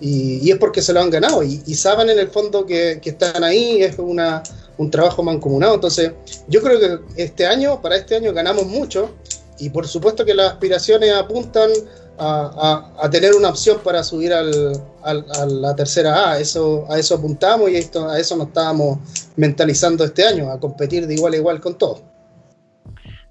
y, es porque se lo han ganado y, saben en el fondo que, que están ahí, es una, un trabajo mancomunado. Entonces, yo creo que este año, para este año ganamos mucho y por supuesto que las aspiraciones apuntan a, tener una opción para subir al, a la tercera A. Eso, a eso apuntamos y esto, a eso nos estábamos mentalizando este año, a competir de igual a igual con todos.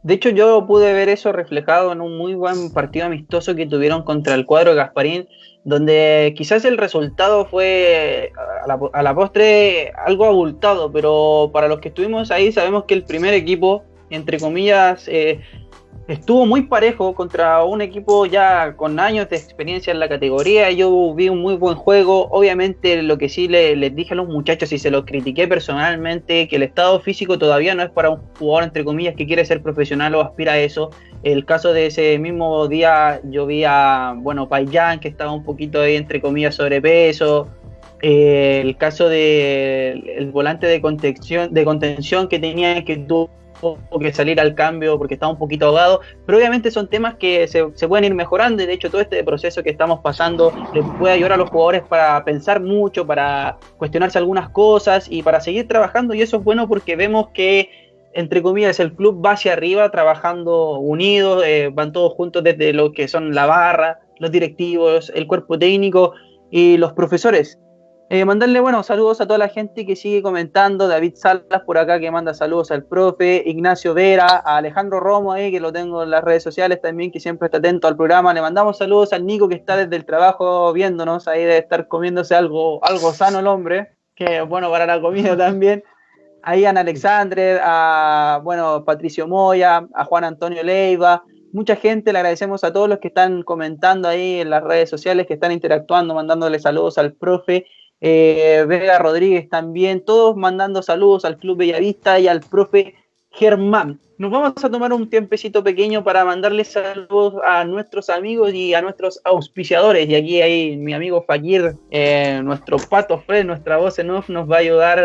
De hecho, yo pude ver eso reflejado en un muy buen partido amistoso que tuvieron contra el cuadro de Gasparín, donde quizás el resultado fue a la, a la postre algo abultado, pero para los que estuvimos ahí sabemos que el primer equipo, entre comillas, eh, estuvo muy parejo contra un equipo ya con años de experiencia en la categoría. Yo vi un muy buen juego. Obviamente, lo que sí les dije a los muchachos y se los critiqué personalmente, que el estado físico todavía no es para un jugador, entre comillas, que quiere ser profesional o aspira a eso. El caso de ese mismo día, yo vi a, bueno, Payán, que estaba un poquito ahí, entre comillas, sobrepeso. Eh, el caso del el volante de contención, de contención que tenía que tuvo tuvo que salir al cambio porque estaba un poquito ahogado, pero obviamente son temas que se, pueden ir mejorando y de hecho todo este proceso que estamos pasando le puede ayudar a los jugadores para pensar mucho, para cuestionarse algunas cosas y para seguir trabajando y eso es bueno porque vemos que entre comillas, el club va hacia arriba trabajando unidos, eh, van todos juntos desde lo que son la barra, los directivos, el cuerpo técnico y los profesores. Eh, mandarle, bueno, saludos a toda la gente que sigue comentando, David Salas por acá que manda saludos al profe, Ignacio Vera, a Alejandro Romo ahí que lo tengo en las redes sociales también, que siempre está atento al programa, le mandamos saludos al Nico que está desde el trabajo viéndonos, ahí de estar comiéndose algo, algo sano el hombre, que bueno para la comida también. Ahí a Alexandre, a bueno, Patricio Moya, a Juan Antonio Leiva, mucha gente, le agradecemos a todos los que están comentando ahí en las redes sociales, que están interactuando, mandándole saludos al profe. Eh, Vega Rodríguez también, todos mandando saludos al Club Bellavista y al profe Germán. Nos vamos a tomar un tiempecito pequeño para mandarle saludos a nuestros amigos y a nuestros auspiciadores. Y aquí hay mi amigo Fakir, eh, nuestro pato Fred, nuestra voz en off, nos va a ayudar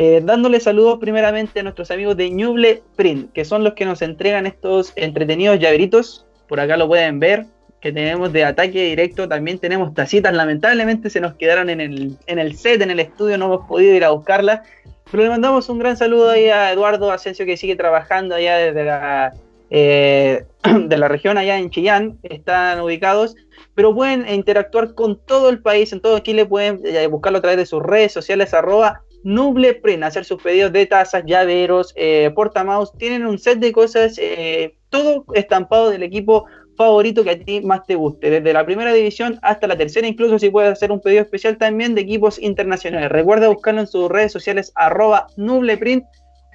eh, dándole saludos primeramente a nuestros amigos de Ñuble Print, que son los que nos entregan estos entretenidos llaveritos. Por acá lo pueden ver, que tenemos de ataque directo. También tenemos tacitas, lamentablemente se nos quedaron en el, en el set, en el estudio, no hemos podido ir a buscarlas. Pero le mandamos un gran saludo ahí a Eduardo Asensio que sigue trabajando allá desde la, eh, de la región allá en Chillán, están ubicados, pero pueden interactuar con todo el país, en todo Chile, pueden eh, buscarlo a través de sus redes sociales, arroba Nuble Print, hacer sus pedidos de tazas, llaveros, eh, portamaus, tienen un set de cosas, eh, todo estampado del equipo favorito que a ti más te guste, desde la primera división hasta la tercera, incluso si puedes hacer un pedido especial también de equipos internacionales. Recuerda buscarlo en sus redes sociales arroba nubleprint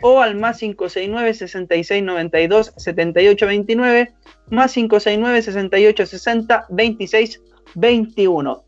o al más 569 6692 7829 más 569 6860 2621.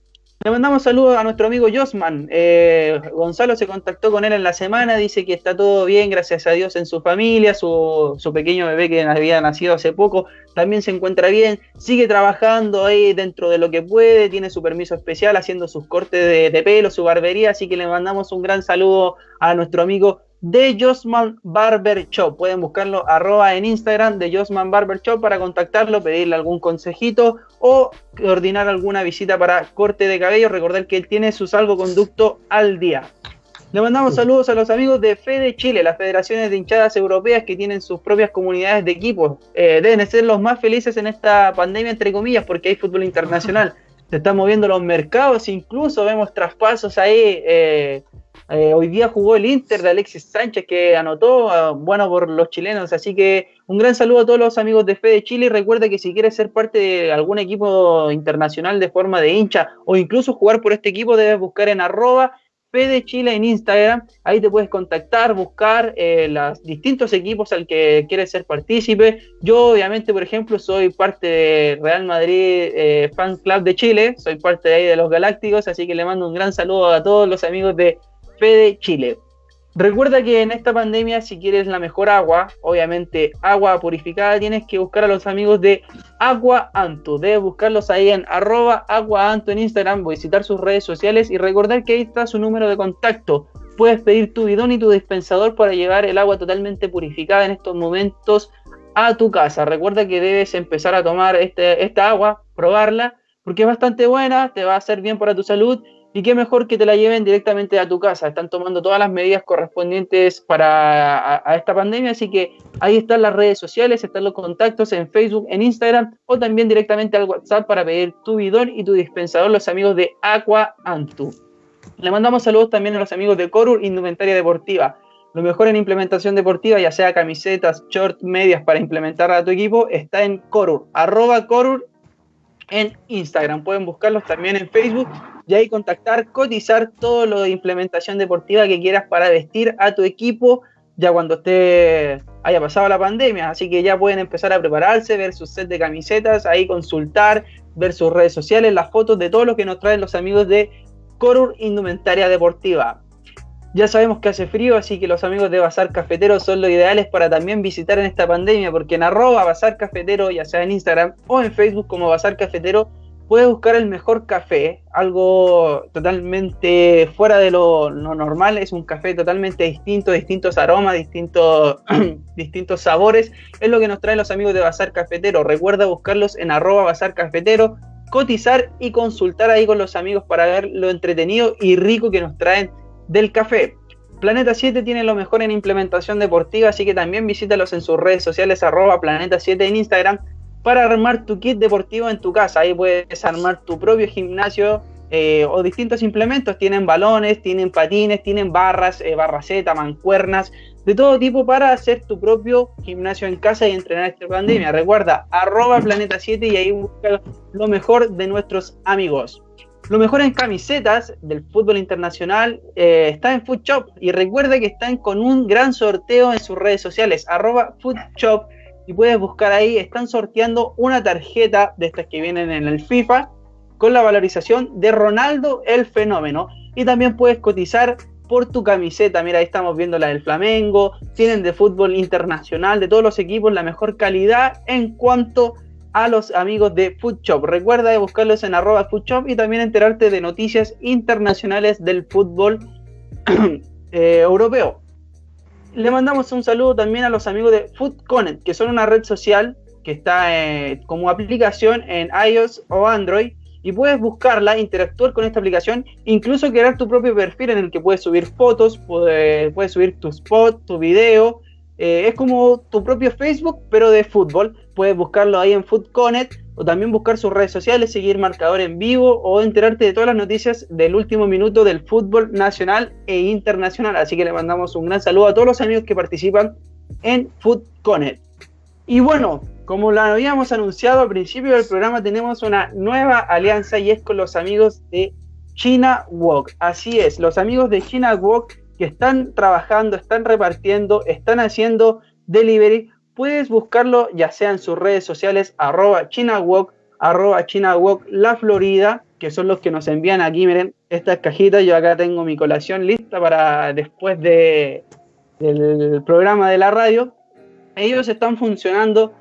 Le mandamos saludos a nuestro amigo Josman. Eh, Gonzalo se contactó con él en la semana, dice que está todo bien, gracias a Dios en su familia, su, pequeño bebé que había nacido hace poco también se encuentra bien, sigue trabajando ahí dentro de lo que puede, tiene su permiso especial haciendo sus cortes de, pelo, su barbería, así que le mandamos un gran saludo a nuestro amigo de Josman Barber Shop. Pueden buscarlo arroba en Instagram de Josman Barber Shop para contactarlo, pedirle algún consejito o coordinar alguna visita para corte de cabello. Recordar que él tiene su salvoconducto al día. Le mandamos saludos a los amigos de Fede Chile, las federaciones de hinchadas europeas que tienen sus propias comunidades de equipos. Eh, deben ser los más felices en esta pandemia, entre comillas, porque hay fútbol internacional. Se están moviendo los mercados, incluso vemos traspasos ahí. Eh, eh, hoy día jugó el Inter de Alexis Sánchez que anotó, ah, bueno, por los chilenos. Así que un gran saludo a todos los amigos de Fede Chile y recuerda que si quieres ser parte de algún equipo internacional de forma de hincha o incluso jugar por este equipo, debes buscar en arroba Fede Chile en Instagram. Ahí te puedes contactar, buscar eh, los distintos equipos al que quieres ser partícipe. Yo, obviamente, por ejemplo, soy parte de Real Madrid eh, Fan Club de Chile, soy parte de ahí de los Galácticos, así que le mando un gran saludo a todos los amigos de Fede Chile. Recuerda que en esta pandemia, si quieres la mejor agua, obviamente agua purificada, tienes que buscar a los amigos de Agua Anto. Debes buscarlos ahí en arroba Agua Anto en Instagram, visitar sus redes sociales y recordar que ahí está su número de contacto. Puedes pedir tu bidón y tu dispensador para llevar el agua totalmente purificada en estos momentos a tu casa. Recuerda que debes empezar a tomar este, esta agua, probarla, porque es bastante buena, te va a hacer bien para tu salud y qué mejor que te la lleven directamente a tu casa. Están tomando todas las medidas correspondientes para esta pandemia, así que ahí están las redes sociales, están los contactos en Facebook, en Instagram o también directamente al WhatsApp para pedir tu bidón y tu dispensador, los amigos de Aqua Antu. Le mandamos saludos también a los amigos de Corur Indumentaria Deportiva. Lo mejor en implementación deportiva, ya sea camisetas, short, medias para implementar a tu equipo, está en Corur, arroba Corur en Instagram. Pueden buscarlos también en Facebook y ahí contactar, cotizar todo lo de implementación deportiva que quieras para vestir a tu equipo ya cuando esté haya pasado la pandemia, así que ya pueden empezar a prepararse, ver sus set de camisetas, ahí consultar, ver sus redes sociales, las fotos de todo lo que nos traen los amigos de Corur Indumentaria Deportiva. Ya sabemos que hace frío, así que los amigos de Bazar Cafetero son los ideales para también visitar en esta pandemia, porque en arroba Bazar Cafetero, ya sea en Instagram o en Facebook como Bazar Cafetero, puedes buscar el mejor café, algo totalmente fuera de lo, normal, es un café totalmente distinto, distintos aromas, distintos, sabores, es lo que nos traen los amigos de Bazar Cafetero. Recuerda buscarlos en arroba Bazar Cafetero, cotizar y consultar ahí con los amigos para ver lo entretenido y rico que nos traen del café. Planeta 7 tiene lo mejor en implementación deportiva, así que también visítalos en sus redes sociales arroba Planeta 7 en Instagram para armar tu kit deportivo en tu casa. Ahí puedes armar tu propio gimnasio eh, o distintos implementos. Tienen balones, tienen patines, tienen barras, eh, barraceta, mancuernas, de todo tipo para hacer tu propio gimnasio en casa y entrenar esta pandemia. Recuerda, arroba Planeta 7 y ahí busca lo mejor de nuestros amigos. Lo mejor en camisetas del fútbol internacional eh, está en Food Shop y recuerda que están con un gran sorteo en sus redes sociales, arroba Food Shop y puedes buscar ahí, están sorteando una tarjeta de estas que vienen en el FIFA con la valorización de Ronaldo el fenómeno. Y también puedes cotizar por tu camiseta. Mira, ahí estamos viendo la del Flamengo. Tienen de fútbol internacional, de todos los equipos, la mejor calidad en cuanto a los amigos de Food Shop. Recuerda de buscarlos en arroba Food y también enterarte de noticias internacionales del fútbol eh, europeo le mandamos un saludo también a los amigos de FoodConnect, que son una red social que está eh, como aplicación en iOS o Android y puedes buscarla, interactuar con esta aplicación, incluso crear tu propio perfil en el que puedes subir fotos, puedes, puedes subir tu spot, tu video. Eh, es como tu propio Facebook, pero de fútbol. Puedes buscarlo ahí en FoodConnect o también buscar sus redes sociales, seguir marcador en vivo o enterarte de todas las noticias del último minuto del fútbol nacional e internacional. Así que le mandamos un gran saludo a todos los amigos que participan en FoodConnect. Y bueno, como lo habíamos anunciado al principio del programa, tenemos una nueva alianza y es con los amigos de China Walk. Así es, los amigos de China Walk que están trabajando, están repartiendo, están haciendo delivery puedes buscarlo ya sea en sus redes sociales, arroba ChinaWalk, arroba ChinaWalk La Florida, que son los que nos envían aquí, miren, estas cajitas, yo acá tengo mi colación lista para después de, del programa de la radio. Ellos están funcionando,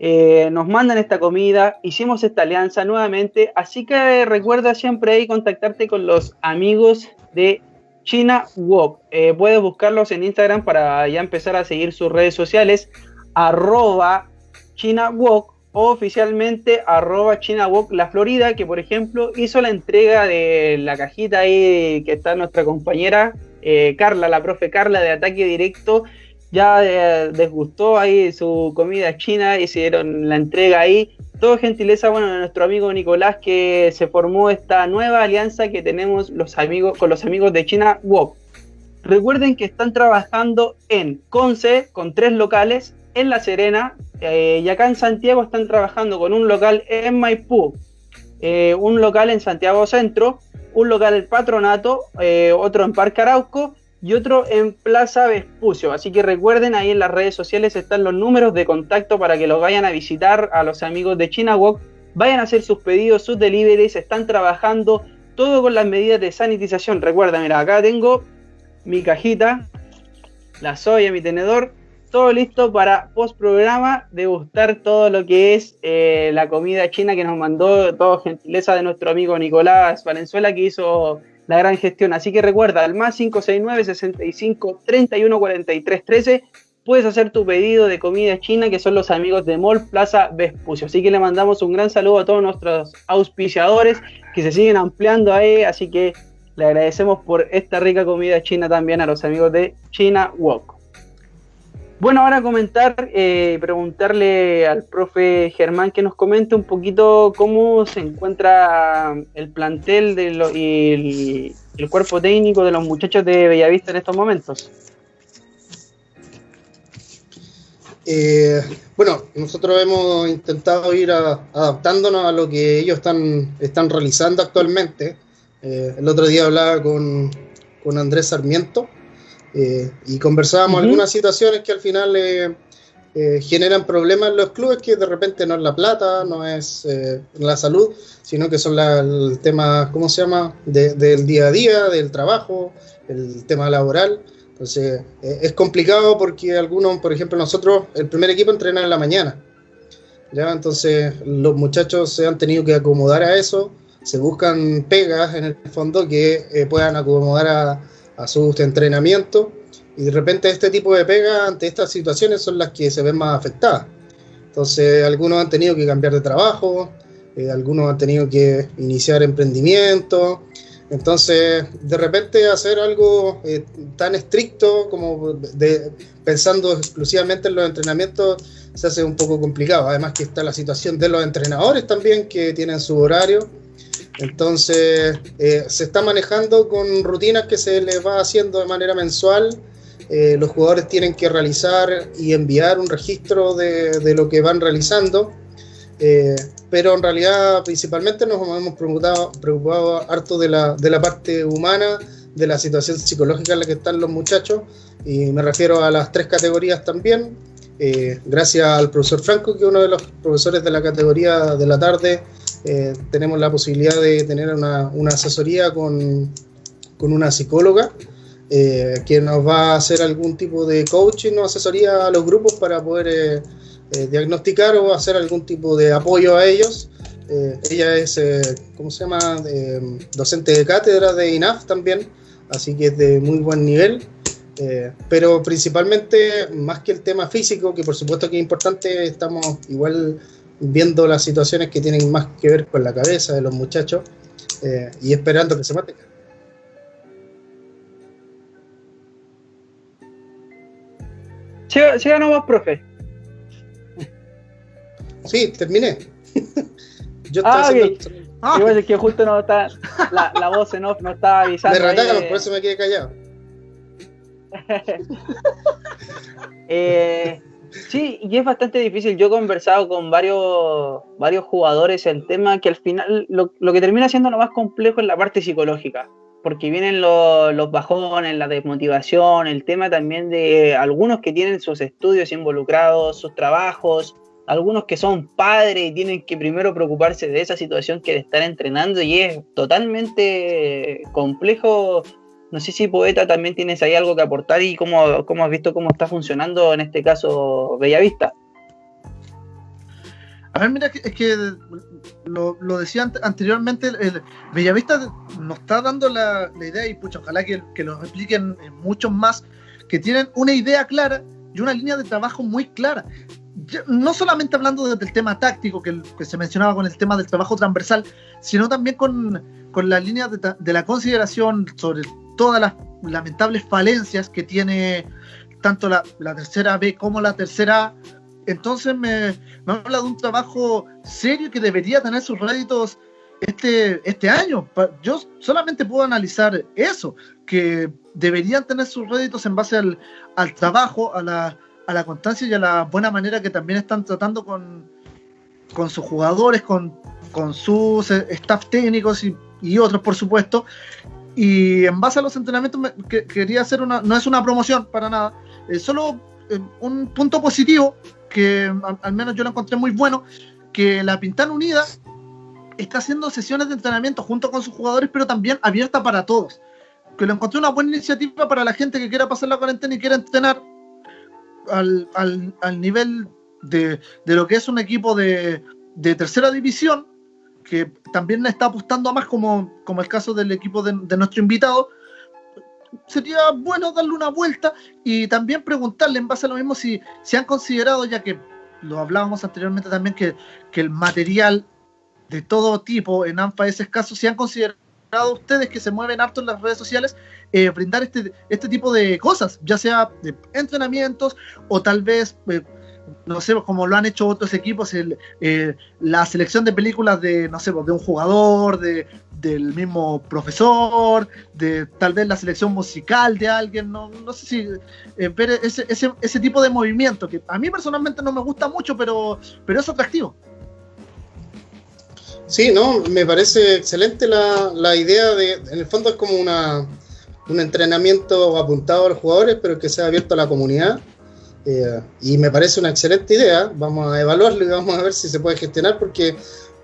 eh, nos mandan esta comida, hicimos esta alianza nuevamente, así que recuerda siempre ahí contactarte con los amigos de China Walk. Eh, puedes buscarlos en Instagram para ya empezar a seguir sus redes sociales arroba ChinaWalk o oficialmente arroba ChinaWalk La Florida, que por ejemplo hizo la entrega de la cajita ahí que está nuestra compañera eh, Carla, la profe Carla de Ataque Directo, ya eh, les gustó ahí su comida china, hicieron la entrega ahí. Todo gentileza, bueno, de nuestro amigo Nicolás que se formó esta nueva alianza que tenemos los amigos con los amigos de China Walk. Recuerden que están trabajando en Conce con tres locales en La Serena eh, y acá en Santiago están trabajando con un local en Maipú, eh, un local en Santiago Centro, un local en Patronato, eh, otro en Parque Arauco y otro en Plaza Vespucio. Así que recuerden, ahí en las redes sociales están los números de contacto para que los vayan a visitar a los amigos de China Walk, vayan a hacer sus pedidos, sus deliveries, están trabajando todo con las medidas de sanitización. Recuerda, mira, acá tengo mi cajita, la soya, mi tenedor, todo listo para post programa degustar todo lo que es eh, la comida china que nos mandó, todo gentileza de nuestro amigo Nicolás Valenzuela que hizo la gran gestión. Así que recuerda, al más 569 65 31 43 13 puedes hacer tu pedido de comida china que son los amigos de Mall Plaza Vespucio. Así que le mandamos un gran saludo a todos nuestros auspiciadores que se siguen ampliando ahí, así que le agradecemos por esta rica comida china también a los amigos de China Walk. Bueno, ahora comentar, eh, preguntarle al profe Germán que nos comente un poquito cómo se encuentra el plantel de y el, cuerpo técnico de los muchachos de Bellavista en estos momentos. Eh, bueno, nosotros hemos intentado ir adaptándonos a lo que ellos están, están realizando actualmente. Eh, el otro día hablaba con, con Andrés Sarmiento eh, y conversábamos algunas situaciones que al final eh, eh, generan problemas en los clubes, que de repente no es la plata, no es la salud, sino que son el tema, ¿cómo se llama?, del día a día, del trabajo, el tema laboral. Entonces, es complicado porque algunos, por ejemplo, nosotros, el primer equipo entrena en la mañana. ¿ya? Entonces los muchachos se han tenido que acomodar a eso, se buscan pegas en el fondo que eh, puedan acomodar a, a sus entrenamientos y de repente este tipo de pegas ante estas situaciones son las que se ven más afectadas. Entonces algunos han tenido que cambiar de trabajo, eh, algunos han tenido que iniciar emprendimiento. Entonces, de repente hacer algo eh, tan estricto como de, pensando exclusivamente en los entrenamientos se hace un poco complicado. Además que está la situación de los entrenadores también que tienen su horario. Entonces, eh, se está manejando con rutinas que se les va haciendo de manera mensual. los jugadores tienen que realizar y enviar un registro de, lo que van realizando eh, pero en realidad principalmente nos hemos preocupado, harto de la, parte humana, de la situación psicológica en la que están los muchachos, y me refiero a las tres categorías también. Eh, gracias al profesor Franco, que es uno de los profesores de la categoría de la tarde, eh, tenemos la posibilidad de tener una, asesoría con, con, una psicóloga que nos va a hacer algún tipo de coaching o asesoría a los grupos para poder eh, diagnosticar o hacer algún tipo de apoyo a ellos. Eh, ella es, eh, ¿cómo se llama?, docente de cátedra de INAF también, así que es de muy buen nivel. pero principalmente, más que el tema físico, que por supuesto que es importante, estamos igual viendo las situaciones que tienen más que ver con la cabeza de los muchachos y esperando que se maten. Siga, siga nomás, profe. Sí, terminé. Yo ah, ah. es que justo no está, la, la, voz en off no estaba avisando. Me retaron, por eso me quedé callado. eh, sí, y es bastante difícil. Yo he conversado con varios, varios jugadores el tema que al final lo, lo que termina siendo lo más complejo es la parte psicológica. Porque vienen los, los bajones, la desmotivación, el tema también de algunos que tienen sus estudios involucrados, sus trabajos, algunos que son padres y tienen que primero preocuparse de esa situación que de estar entrenando y es totalmente complejo. No sé si Poeta también tienes ahí algo que aportar y cómo, cómo has visto cómo está funcionando en este caso Bellavista. A ver, mira, es que lo, decía anteriormente, el Bellavista nos está dando la, idea, y pucha, ojalá que, que lo expliquen muchos más, que tienen una idea clara y una línea de trabajo muy clara no solamente hablando del tema táctico que, se mencionaba con el tema del trabajo transversal, sino también con, con la línea de, la consideración sobre todas las lamentables falencias que tiene tanto la, tercera B como la tercera A. Entonces me, me, habla de un trabajo serio que debería tener sus réditos este, este año. Yo solamente puedo analizar eso, que deberían tener sus réditos en base al, al trabajo, a la a la constancia y a la buena manera que también están tratando con, con sus jugadores, con, con sus eh, staff técnicos y, otros, por supuesto. Y en base a los entrenamientos, quería hacer una, no es una promoción para nada, es solo eh, un punto positivo que al, menos yo lo encontré muy bueno, que la Pintana Unida está haciendo sesiones de entrenamiento junto con sus jugadores, pero también abierta para todos. Que lo encontré una buena iniciativa para la gente que quiera pasar la cuarentena y quiera entrenar al, al, al nivel de, de, lo que es un equipo de, de, tercera división, que también está apostando a más como, como el caso del equipo de, nuestro invitado, sería bueno darle una vuelta y también preguntarle en base a lo mismo si, si han considerado, ya que lo hablábamos anteriormente también, que, que el material de todo tipo en ANFA es escaso, si han considerado ustedes que se mueven harto en las redes sociales, eh, brindar este, este tipo de cosas, ya sea de entrenamientos o tal vez, eh, no sé, como lo han hecho otros equipos, el, eh, la selección de películas de, no sé, de un jugador, de, del mismo profesor, de tal vez la selección musical de alguien, no, no sé si ver ese, ese, ese tipo de movimiento, que a mí personalmente no me gusta mucho, pero, pero es atractivo. Sí, no, me parece excelente la, la idea de, en el fondo es como una, un entrenamiento apuntado a los jugadores, pero que sea abierto a la comunidad. Eh, y me parece una excelente idea. Vamos a evaluarlo y vamos a ver si se puede gestionar, porque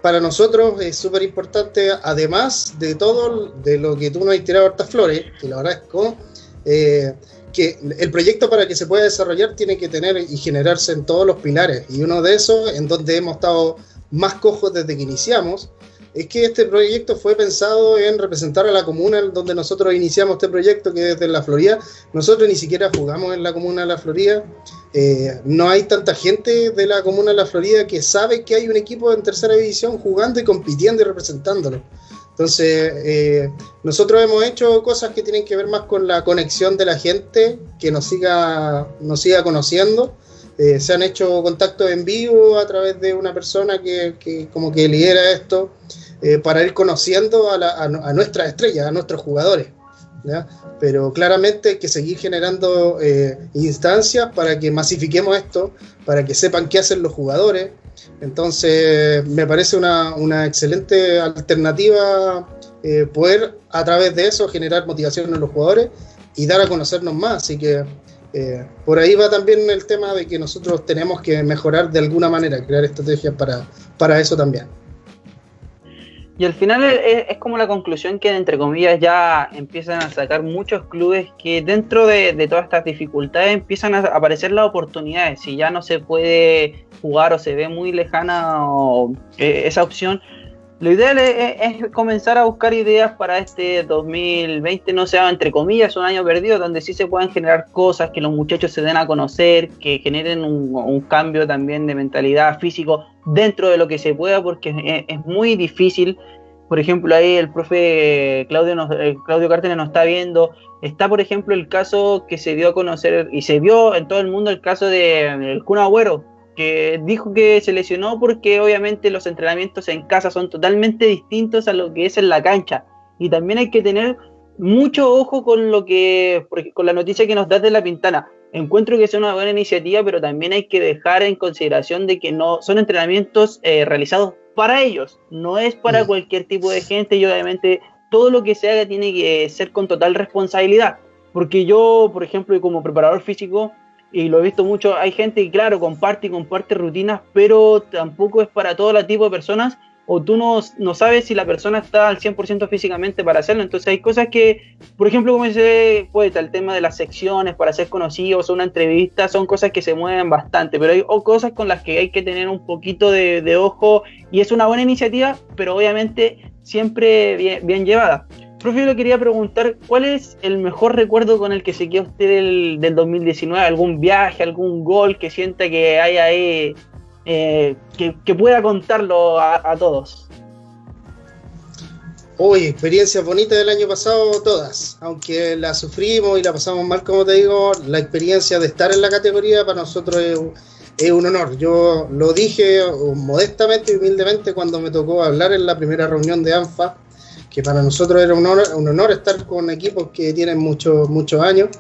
para nosotros es súper importante, además de todo de lo que tú nos has tirado hartas flores, que lo agradezco, eh, que el proyecto para que se pueda desarrollar tiene que tener y generarse en todos los pilares. Y uno de esos, en donde hemos estado más cojos desde que iniciamos, es que este proyecto fue pensado en representar a la comuna donde nosotros iniciamos este proyecto, que es de la Florida. Nosotros ni siquiera jugamos en la comuna de la Florida. Eh, no hay tanta gente de la comuna de la Florida que sabe que hay un equipo en tercera división jugando y compitiendo y representándolo. Entonces, eh, nosotros hemos hecho cosas que tienen que ver más con la conexión de la gente, que nos siga, nos siga conociendo. Eh, se han hecho contactos en vivo a través de una persona que, que como que lidera esto, eh, para ir conociendo a, la, a, a, nuestras estrellas, a nuestros jugadores. Pero claramente hay que seguir generando instancias para que masifiquemos esto, para que sepan qué hacen los jugadores, entonces, me parece una, excelente alternativa eh, poder a través de eso generar motivación en los jugadores y dar a conocernos más. Así que eh, por ahí va también el tema de que nosotros tenemos que mejorar de alguna manera, crear estrategias para, para eso también. Y al final es, como la conclusión que, entre comillas, ya empiezan a sacar muchos clubes que dentro de, todas estas dificultades empiezan a aparecer las oportunidades. Si ya no se puede jugar o se ve muy lejana eh, esa opción, lo ideal es, comenzar a buscar ideas para este 2020, no sea entre comillas un año perdido, donde sí se puedan generar cosas, que los muchachos se den a conocer, que generen un, cambio también de mentalidad físico dentro de lo que se pueda, porque es, muy difícil. Por ejemplo, ahí el profe Claudio, nos, eh, Claudio Cártenes nos está viendo. Está, por ejemplo, el caso que se dio a conocer y se vio en todo el mundo el caso del de Kun Agüero, que dijo que se lesionó porque obviamente los entrenamientos en casa son totalmente distintos a lo que es en la cancha. Y también hay que tener mucho ojo con lo que, con la noticia que nos da de la Pintana. Encuentro que es una buena iniciativa, pero también hay que dejar en consideración de que no son entrenamientos eh, realizados para ellos, no es para cualquier tipo de gente y obviamente todo lo que se haga tiene que ser con total responsabilidad. Porque yo, por ejemplo, como preparador físico, y lo he visto mucho, hay gente que, claro, comparte y comparte rutinas, pero tampoco es para todo tipo de personas o tú no, no, sabes si la persona está al 100% físicamente para hacerlo. Entonces hay cosas que, por ejemplo, como dice pues, el tema de las secciones para ser conocidos una entrevista, son cosas que se mueven bastante, pero hay o cosas con las que hay que tener un poquito de, de ojo y es una buena iniciativa, pero obviamente siempre bien, bien llevada. Profe, yo le quería preguntar, ¿cuál es el mejor recuerdo con el que se queda usted del, del 2019? ¿Algún viaje, algún gol que sienta que hay ahí eh, que, pueda contarlo a, todos. Uy, experiencias bonitas del año pasado, todas. Aunque la sufrimos y la pasamos mal, como te digo, la experiencia de estar en la categoría para nosotros es un honor. Yo lo dije modestamente y humildemente cuando me tocó hablar en la primera reunión de ANFA, que para nosotros era un honor, un honor estar con equipos que tienen muchos muchos años.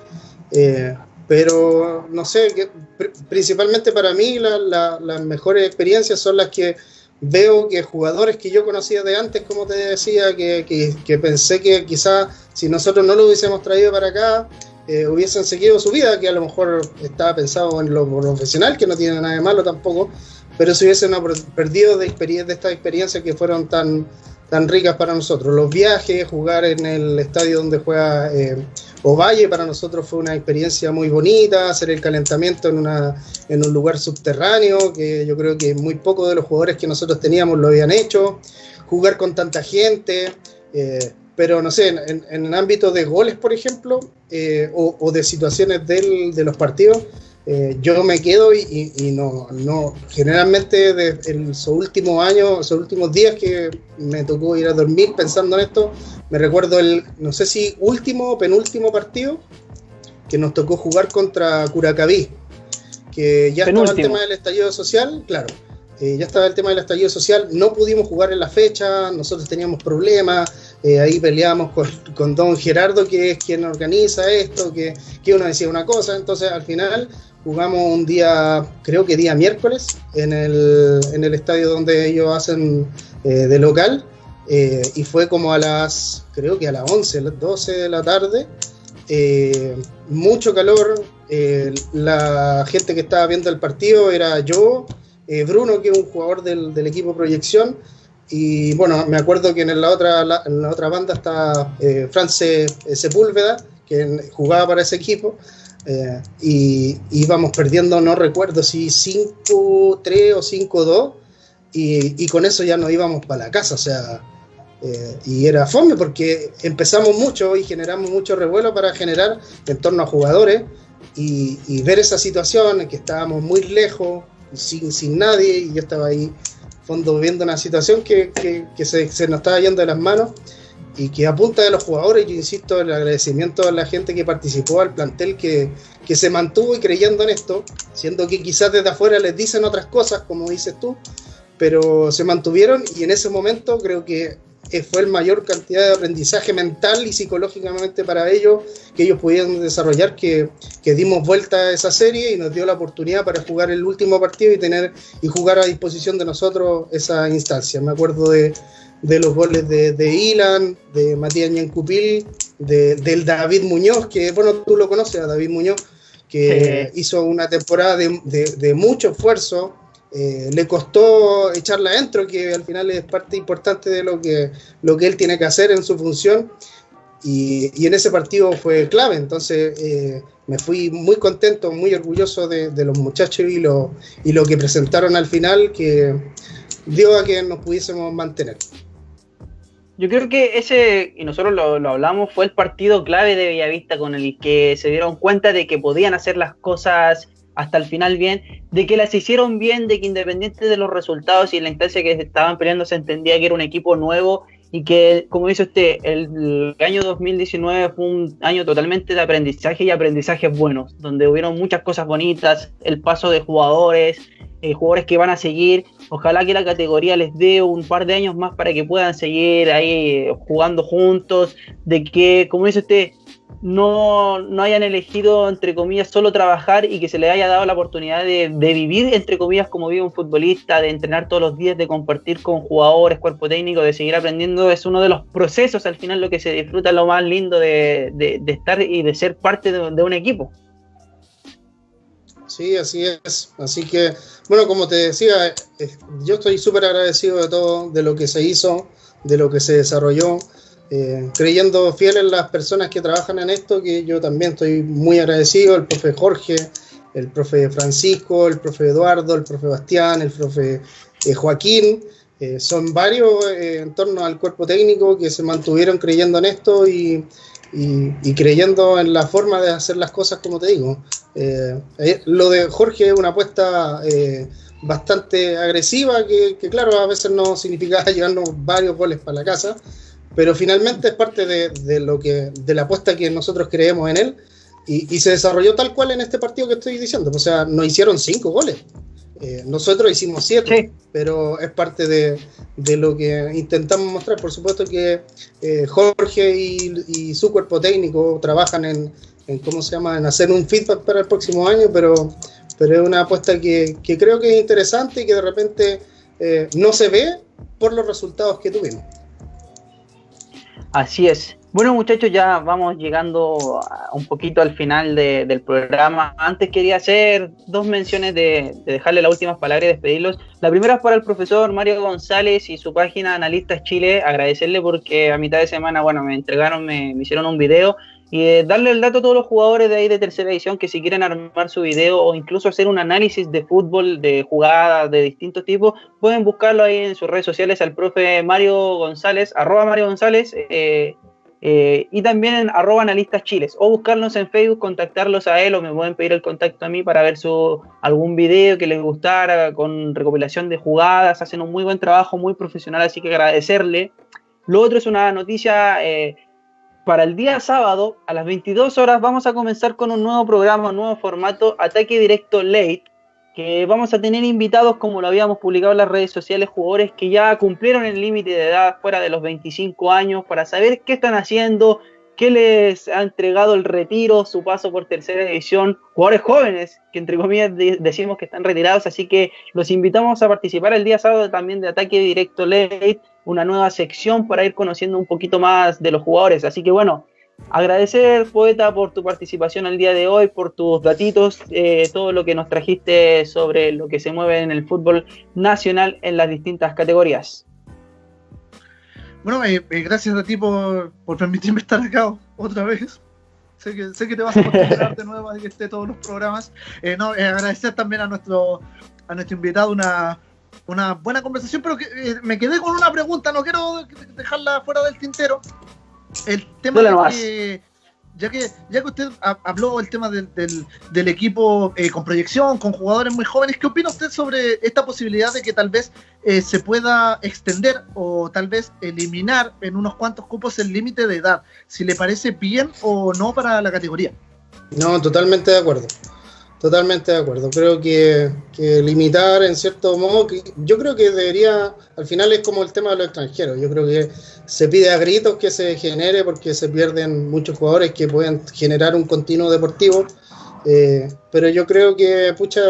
Eh, pero no sé, principalmente para mí la, la, las mejores experiencias son las que veo que jugadores que yo conocía de antes, como te decía, que, que, pensé que quizás si nosotros no lo hubiésemos traído para acá, eh, hubiesen seguido su vida, que a lo mejor estaba pensado en lo profesional, que no tiene nada de malo tampoco, pero se hubiesen perdido de, de estas experiencias que fueron tan, tan ricas para nosotros. Los viajes, jugar en el estadio donde juega eh, Ovalle, para nosotros fue una experiencia muy bonita, hacer el calentamiento en, una, en un lugar subterráneo, que yo creo que muy pocos de los jugadores que nosotros teníamos lo habían hecho, jugar con tanta gente, eh, pero no sé, en, en, el ámbito de goles, por ejemplo, eh, o, o, de situaciones del, de los partidos, eh, yo me quedo y, y, y, no, no, generalmente de, en esos últimos años, esos últimos días que me tocó ir a dormir pensando en esto, me recuerdo el, no sé si último o penúltimo partido que nos tocó jugar contra Curacaví, que ya penúltimo. estaba el tema del estallido social, claro, eh, ya estaba el tema del estallido social, no pudimos jugar en la fecha, nosotros teníamos problemas, eh, ahí peleábamos con, con, don Gerardo, que es quien organiza esto, que, que uno decía una cosa, entonces al final jugamos un día, creo que día miércoles, en el, en el estadio donde ellos hacen eh, de local, eh, y fue como a las, creo que a las 11, las 12 de la tarde, eh, mucho calor, la gente que estaba viendo el partido era yo, Bruno, que es un jugador del, equipo Proyección, y bueno, me acuerdo que en la otra, la, en la otra banda está France Sepúlveda, que jugaba para ese equipo, eh, y íbamos perdiendo, no recuerdo si 5-3 o 5-2, y, y, con eso ya nos íbamos para la casa, o sea, eh, y era fome porque empezamos mucho y generamos mucho revuelo para generar en torno a jugadores y, y ver esa situación en que estábamos muy lejos, sin, sin nadie, y yo estaba ahí fondo viendo una situación que, que, que se, se, nos estaba yendo de las manos y que a punta de los jugadores, yo insisto, el agradecimiento a la gente que participó, al plantel que, que se mantuvo y creyendo en esto, siendo que quizás desde afuera les dicen otras cosas, como dices tú, pero se mantuvieron y en ese momento creo que fue el mayor cantidad de aprendizaje mental y psicológicamente para ellos que ellos pudieron desarrollar que, que, dimos vuelta a esa serie y nos dio la oportunidad para jugar el último partido y tener y jugar a disposición de nosotros esa instancia. Me acuerdo de, de los goles de, de Ilan, de Matías Ñancupil, de, del David Muñoz, que bueno, tú lo conoces a David Muñoz, que sí. hizo una temporada de, de mucho esfuerzo, eh, le costó echarla adentro, que al final es parte importante de lo que, lo que él tiene que hacer en su función. Y, y en ese partido fue clave, entonces eh, me fui muy contento, muy orgulloso de, de, los muchachos y lo, y lo que presentaron al final, que dio a que nos pudiésemos mantener. Yo creo que ese, y nosotros lo, lo, hablamos, fue el partido clave de Bellavista con el que se dieron cuenta de que podían hacer las cosas hasta el final bien, de que las hicieron bien, de que independiente de los resultados y la instancia que estaban peleando se entendía que era un equipo nuevo y que, como dice usted, el, año 2019 fue un año totalmente de aprendizaje y aprendizajes buenos, donde hubieron muchas cosas bonitas, el paso de jugadores, eh, jugadores que van a seguir, ojalá que la categoría les dé un par de años más para que puedan seguir ahí jugando juntos, de que, como dice usted, no, no, hayan elegido, entre comillas, solo trabajar y que se les haya dado la oportunidad de, de, vivir, entre comillas, como vive un futbolista, de entrenar todos los días, de compartir con jugadores, cuerpo técnico, de seguir aprendiendo, es uno de los procesos, al final, lo que se disfruta, lo más lindo de, de, de estar y de ser parte de, un equipo. Sí, así es. Así que, bueno, como te decía, yo estoy súper agradecido de todo, de lo que se hizo, de lo que se desarrolló. Eh, creyendo fiel en las personas que trabajan en esto, que yo también estoy muy agradecido, el profe Jorge, el profe Francisco, el profe Eduardo, el profe Bastián, el profe eh, Joaquín, eh, son varios en torno al cuerpo técnico que se mantuvieron creyendo en esto y, creyendo en la forma de hacer las cosas, como te digo. lo de Jorge es una apuesta bastante agresiva, que, que claro, a veces no significaba llevarnos varios goles para la casa, pero finalmente es parte de, de, lo que, de la apuesta que nosotros creemos en él y, y, se desarrolló tal cual en este partido que estoy diciendo. O sea, nos hicieron cinco goles. Eh, nosotros hicimos siete, sí. pero es parte de, de, lo que intentamos mostrar. Por supuesto que eh, Jorge y, y, su cuerpo técnico trabajan en, en, ¿cómo se llama?, en hacer un feedback para el próximo año, pero, pero es una apuesta que, que creo que es interesante y que de repente eh, no se ve por los resultados que tuvimos. Así es. Bueno muchachos, ya vamos llegando un poquito al final de, del programa. Antes quería hacer dos menciones de, de, dejarle las últimas palabras y despedirlos. La primera es para el profesor Mario González y su página Analistas Chile. Agradecerle porque a mitad de semana, bueno, me entregaron, me, me hicieron un video y eh, darle el dato a todos los jugadores de ahí de tercera edición que si quieren armar su video o incluso hacer un análisis de fútbol, de jugadas de distintos tipos, pueden buscarlo ahí en sus redes sociales al profe Mario González, arroba Mario González, eh, eh, y también en arroba analistas chiles, o buscarlos en Facebook, contactarlos a él, o me pueden pedir el contacto a mí para ver su algún video que les gustara, con recopilación de jugadas, hacen un muy buen trabajo, muy profesional, así que agradecerle. Lo otro es una noticia para el día sábado a las 22 horas vamos a comenzar con un nuevo programa, un nuevo formato, Ataque Directo Late, que vamos a tener invitados, como lo habíamos publicado en las redes sociales, jugadores que ya cumplieron el límite de edad fuera de los 25 años, para saber qué están haciendo, qué les ha entregado el retiro, su paso por tercera división, jugadores jóvenes, que entre comillas decimos que están retirados, así que los invitamos a participar el día sábado también de Ataque Directo Late, una nueva sección para ir conociendo un poquito más de los jugadores. Así que bueno, agradecer, Poeta, por tu participación el día de hoy, por tus datitos, eh, todo lo que nos trajiste sobre lo que se mueve en el fútbol nacional en las distintas categorías. Bueno, eh, eh, gracias a ti por, por, permitirme estar acá otra vez. Sé que, sé que te vas a acostumbrar de nuevo a que esté todos los programas. Eh, no, agradecer también a nuestro, a nuestro invitado una, una buena conversación, pero que, me quedé con una pregunta, no quiero dejarla fuera del tintero. El tema de que, ya que, ya que usted ha- habló el tema del, del- del equipo eh, con proyección, con jugadores muy jóvenes, ¿qué opina usted sobre esta posibilidad de que tal vez eh, se pueda extender o tal vez eliminar en unos cuantos cupos el límite de edad? Si le parece bien o no para la categoría. No, totalmente de acuerdo. Totalmente de acuerdo. Creo que, limitar en cierto modo, yo creo que debería, al final es como el tema de los extranjeros. Yo creo que se pide a gritos que se genere porque se pierden muchos jugadores que pueden generar un continuo deportivo. Eh, pero yo creo que, pucha,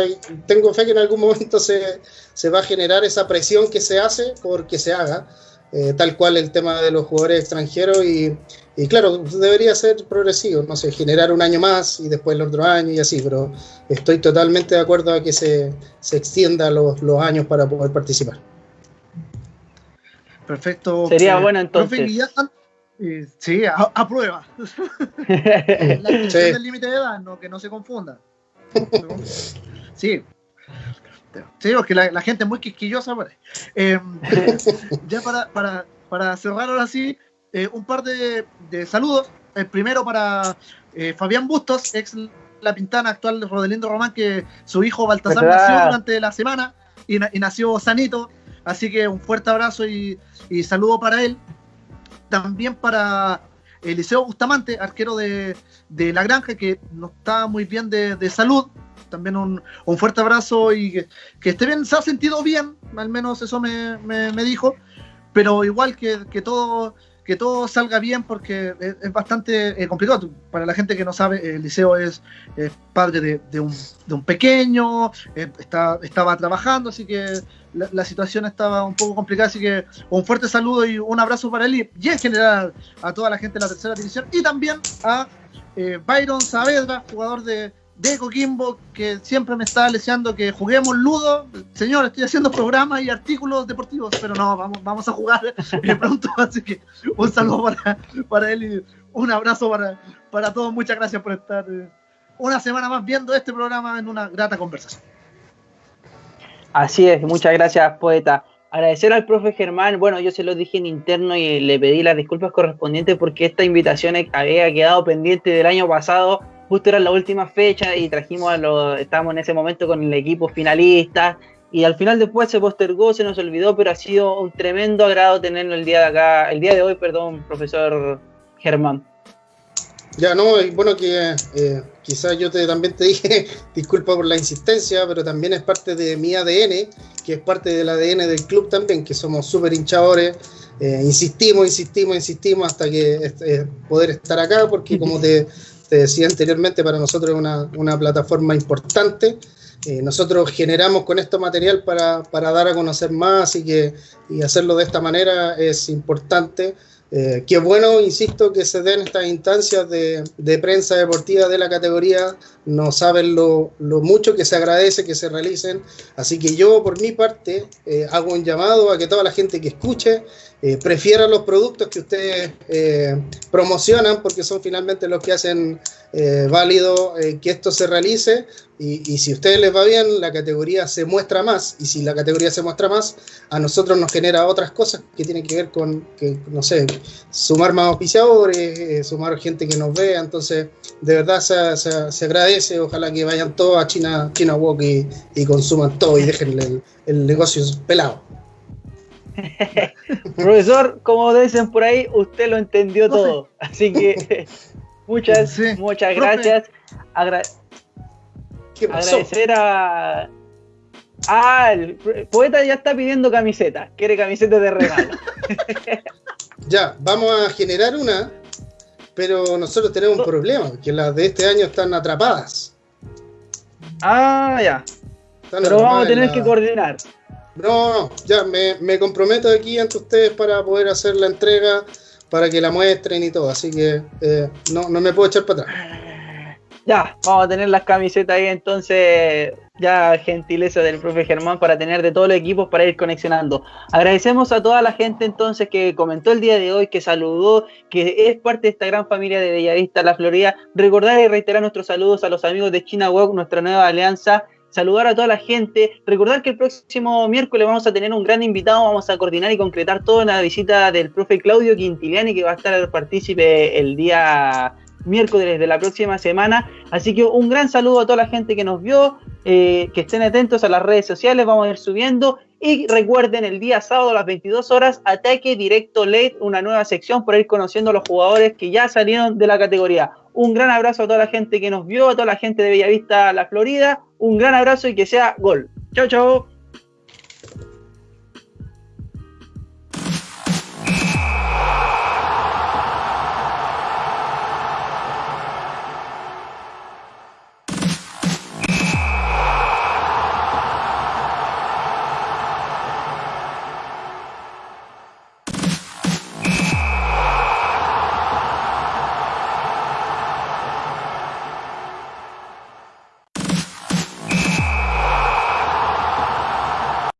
tengo fe que en algún momento se, se va a generar esa presión que se hace porque se haga, eh, tal cual el tema de los jugadores extranjeros y, y claro, debería ser progresivo, no sé, generar un año más y después el otro año y así, pero estoy totalmente de acuerdo a que se, se extienda los, los años para poder participar. Perfecto. Sería Eh, bueno, entonces. profe eh, sí, a, a prueba. La Sí. del límite de edad, no, que no se confunda. Sí. Sí, porque la, la gente es muy quisquillosa ahí. Eh, ya para, para, para cerrar ahora sí, eh, un par de, de saludos. El primero para eh, Fabián Bustos, ex La Pintana, actual de Rodelindo Román, que su hijo Baltasar nació durante la semana y, na- y nació sanito. Así que un fuerte abrazo y, y saludo para él. También para Eliseo Bustamante, arquero de, de La Granja, que no está muy bien de, de salud. También un, un fuerte abrazo y que, que esté bien, se ha sentido bien, al menos eso me, me- me dijo. Pero igual que, que todo que todo salga bien porque es, bastante eh, complicado. Para la gente que no sabe, Eliseo es, es padre de, un, de un pequeño, eh, está, estaba trabajando, así que la, situación estaba un poco complicada, así que un fuerte saludo y un abrazo para él y en general a toda la gente de la tercera división y también a eh, Byron Saavedra, jugador de, de Coquimbo, que siempre me está deseando que juguemos Ludo. Señor, estoy haciendo programas y artículos deportivos, pero no, vamos, vamos a jugar eh, pronto, así que un saludo para, para él y un abrazo para, para todos. Muchas gracias por estar eh, una semana más viendo este programa en una grata conversación. Así es, muchas gracias, poeta. Agradecer al profe Germán, bueno, yo se lo dije en interno y le pedí las disculpas correspondientes porque esta invitación había quedado pendiente del año pasado, justo era la última fecha y trajimos a los, estábamos en ese momento con el equipo finalista y al final después se postergó, se nos olvidó, pero ha sido un tremendo agrado tenerlo el día de acá, el día de hoy, perdón, profesor Germán. Ya, no, y bueno, que eh, quizás yo te, también te dije, disculpa por la insistencia, pero también es parte de mi ADN, que es parte del ADN del club también, que somos súper hinchadores, eh, insistimos, insistimos, insistimos hasta que eh, poder estar acá, porque como te, te decía anteriormente, para nosotros es una, una plataforma importante. Eh, nosotros generamos con esto material para, para, dar a conocer más y, que, y hacerlo de esta manera es importante. Eh, qué bueno, insisto, que se den estas instancias de, de, prensa deportiva de la categoría, no saben lo, mucho que se agradece que se realicen, así que yo por mi parte eh, hago un llamado a que toda la gente que escuche eh, prefiera los productos que ustedes eh, promocionan, porque son finalmente los que hacen válido que esto se realice, y, si a ustedes les va bien, la categoría se muestra más, y si la categoría se muestra más, a nosotros nos genera otras cosas que tienen que ver con, que, no sé, sumar más auspiciadores, sumar gente que nos vea, entonces de verdad se agradece, ojalá que vayan todos a China, China Walk y, y consuman todo y dejen el, el negocio pelado. Profesor, como dicen por ahí, usted lo entendió Profe. todo, así que muchas, sí. muchas Profe. gracias. Agra agradecer a Ah, el poeta ya está pidiendo camisetas. Quiere camisetas de regalo. ya, vamos a generar una, pero nosotros tenemos un problema, que las de este año están atrapadas. Ah, ya. Están pero vamos a tener la... que coordinar. No, no, ya me, me, comprometo aquí ante ustedes para poder hacer la entrega, para que la muestren y todo. Así que eh, no, no me puedo echar para atrás. Ya, vamos a tener las camisetas ahí entonces ya gentileza del profe Germán para tener de todos los equipos para ir conexionando. Agradecemos a toda la gente entonces que comentó el día de hoy, que saludó, que es parte de esta gran familia de Bellavista, La Florida. Recordar y reiterar nuestros saludos a los amigos de China Walk, nuestra nueva alianza. Saludar a toda la gente. Recordar que el próximo miércoles vamos a tener un gran invitado. Vamos a coordinar y concretar toda la visita del profe Claudio Quintiliani, que va a estar partícipe el día miércoles de la próxima semana. Así que un gran saludo a toda la gente que nos vio, eh, que estén atentos a las redes sociales, vamos a ir subiendo. Y recuerden, el día sábado a las 22 horas, Ataque Directo Late, una nueva sección para ir conociendo a los jugadores que ya salieron de la categoría. Un gran abrazo a toda la gente que nos vio, a toda la gente de Bellavista, La Florida. Un gran abrazo y que sea gol. Chao, chao.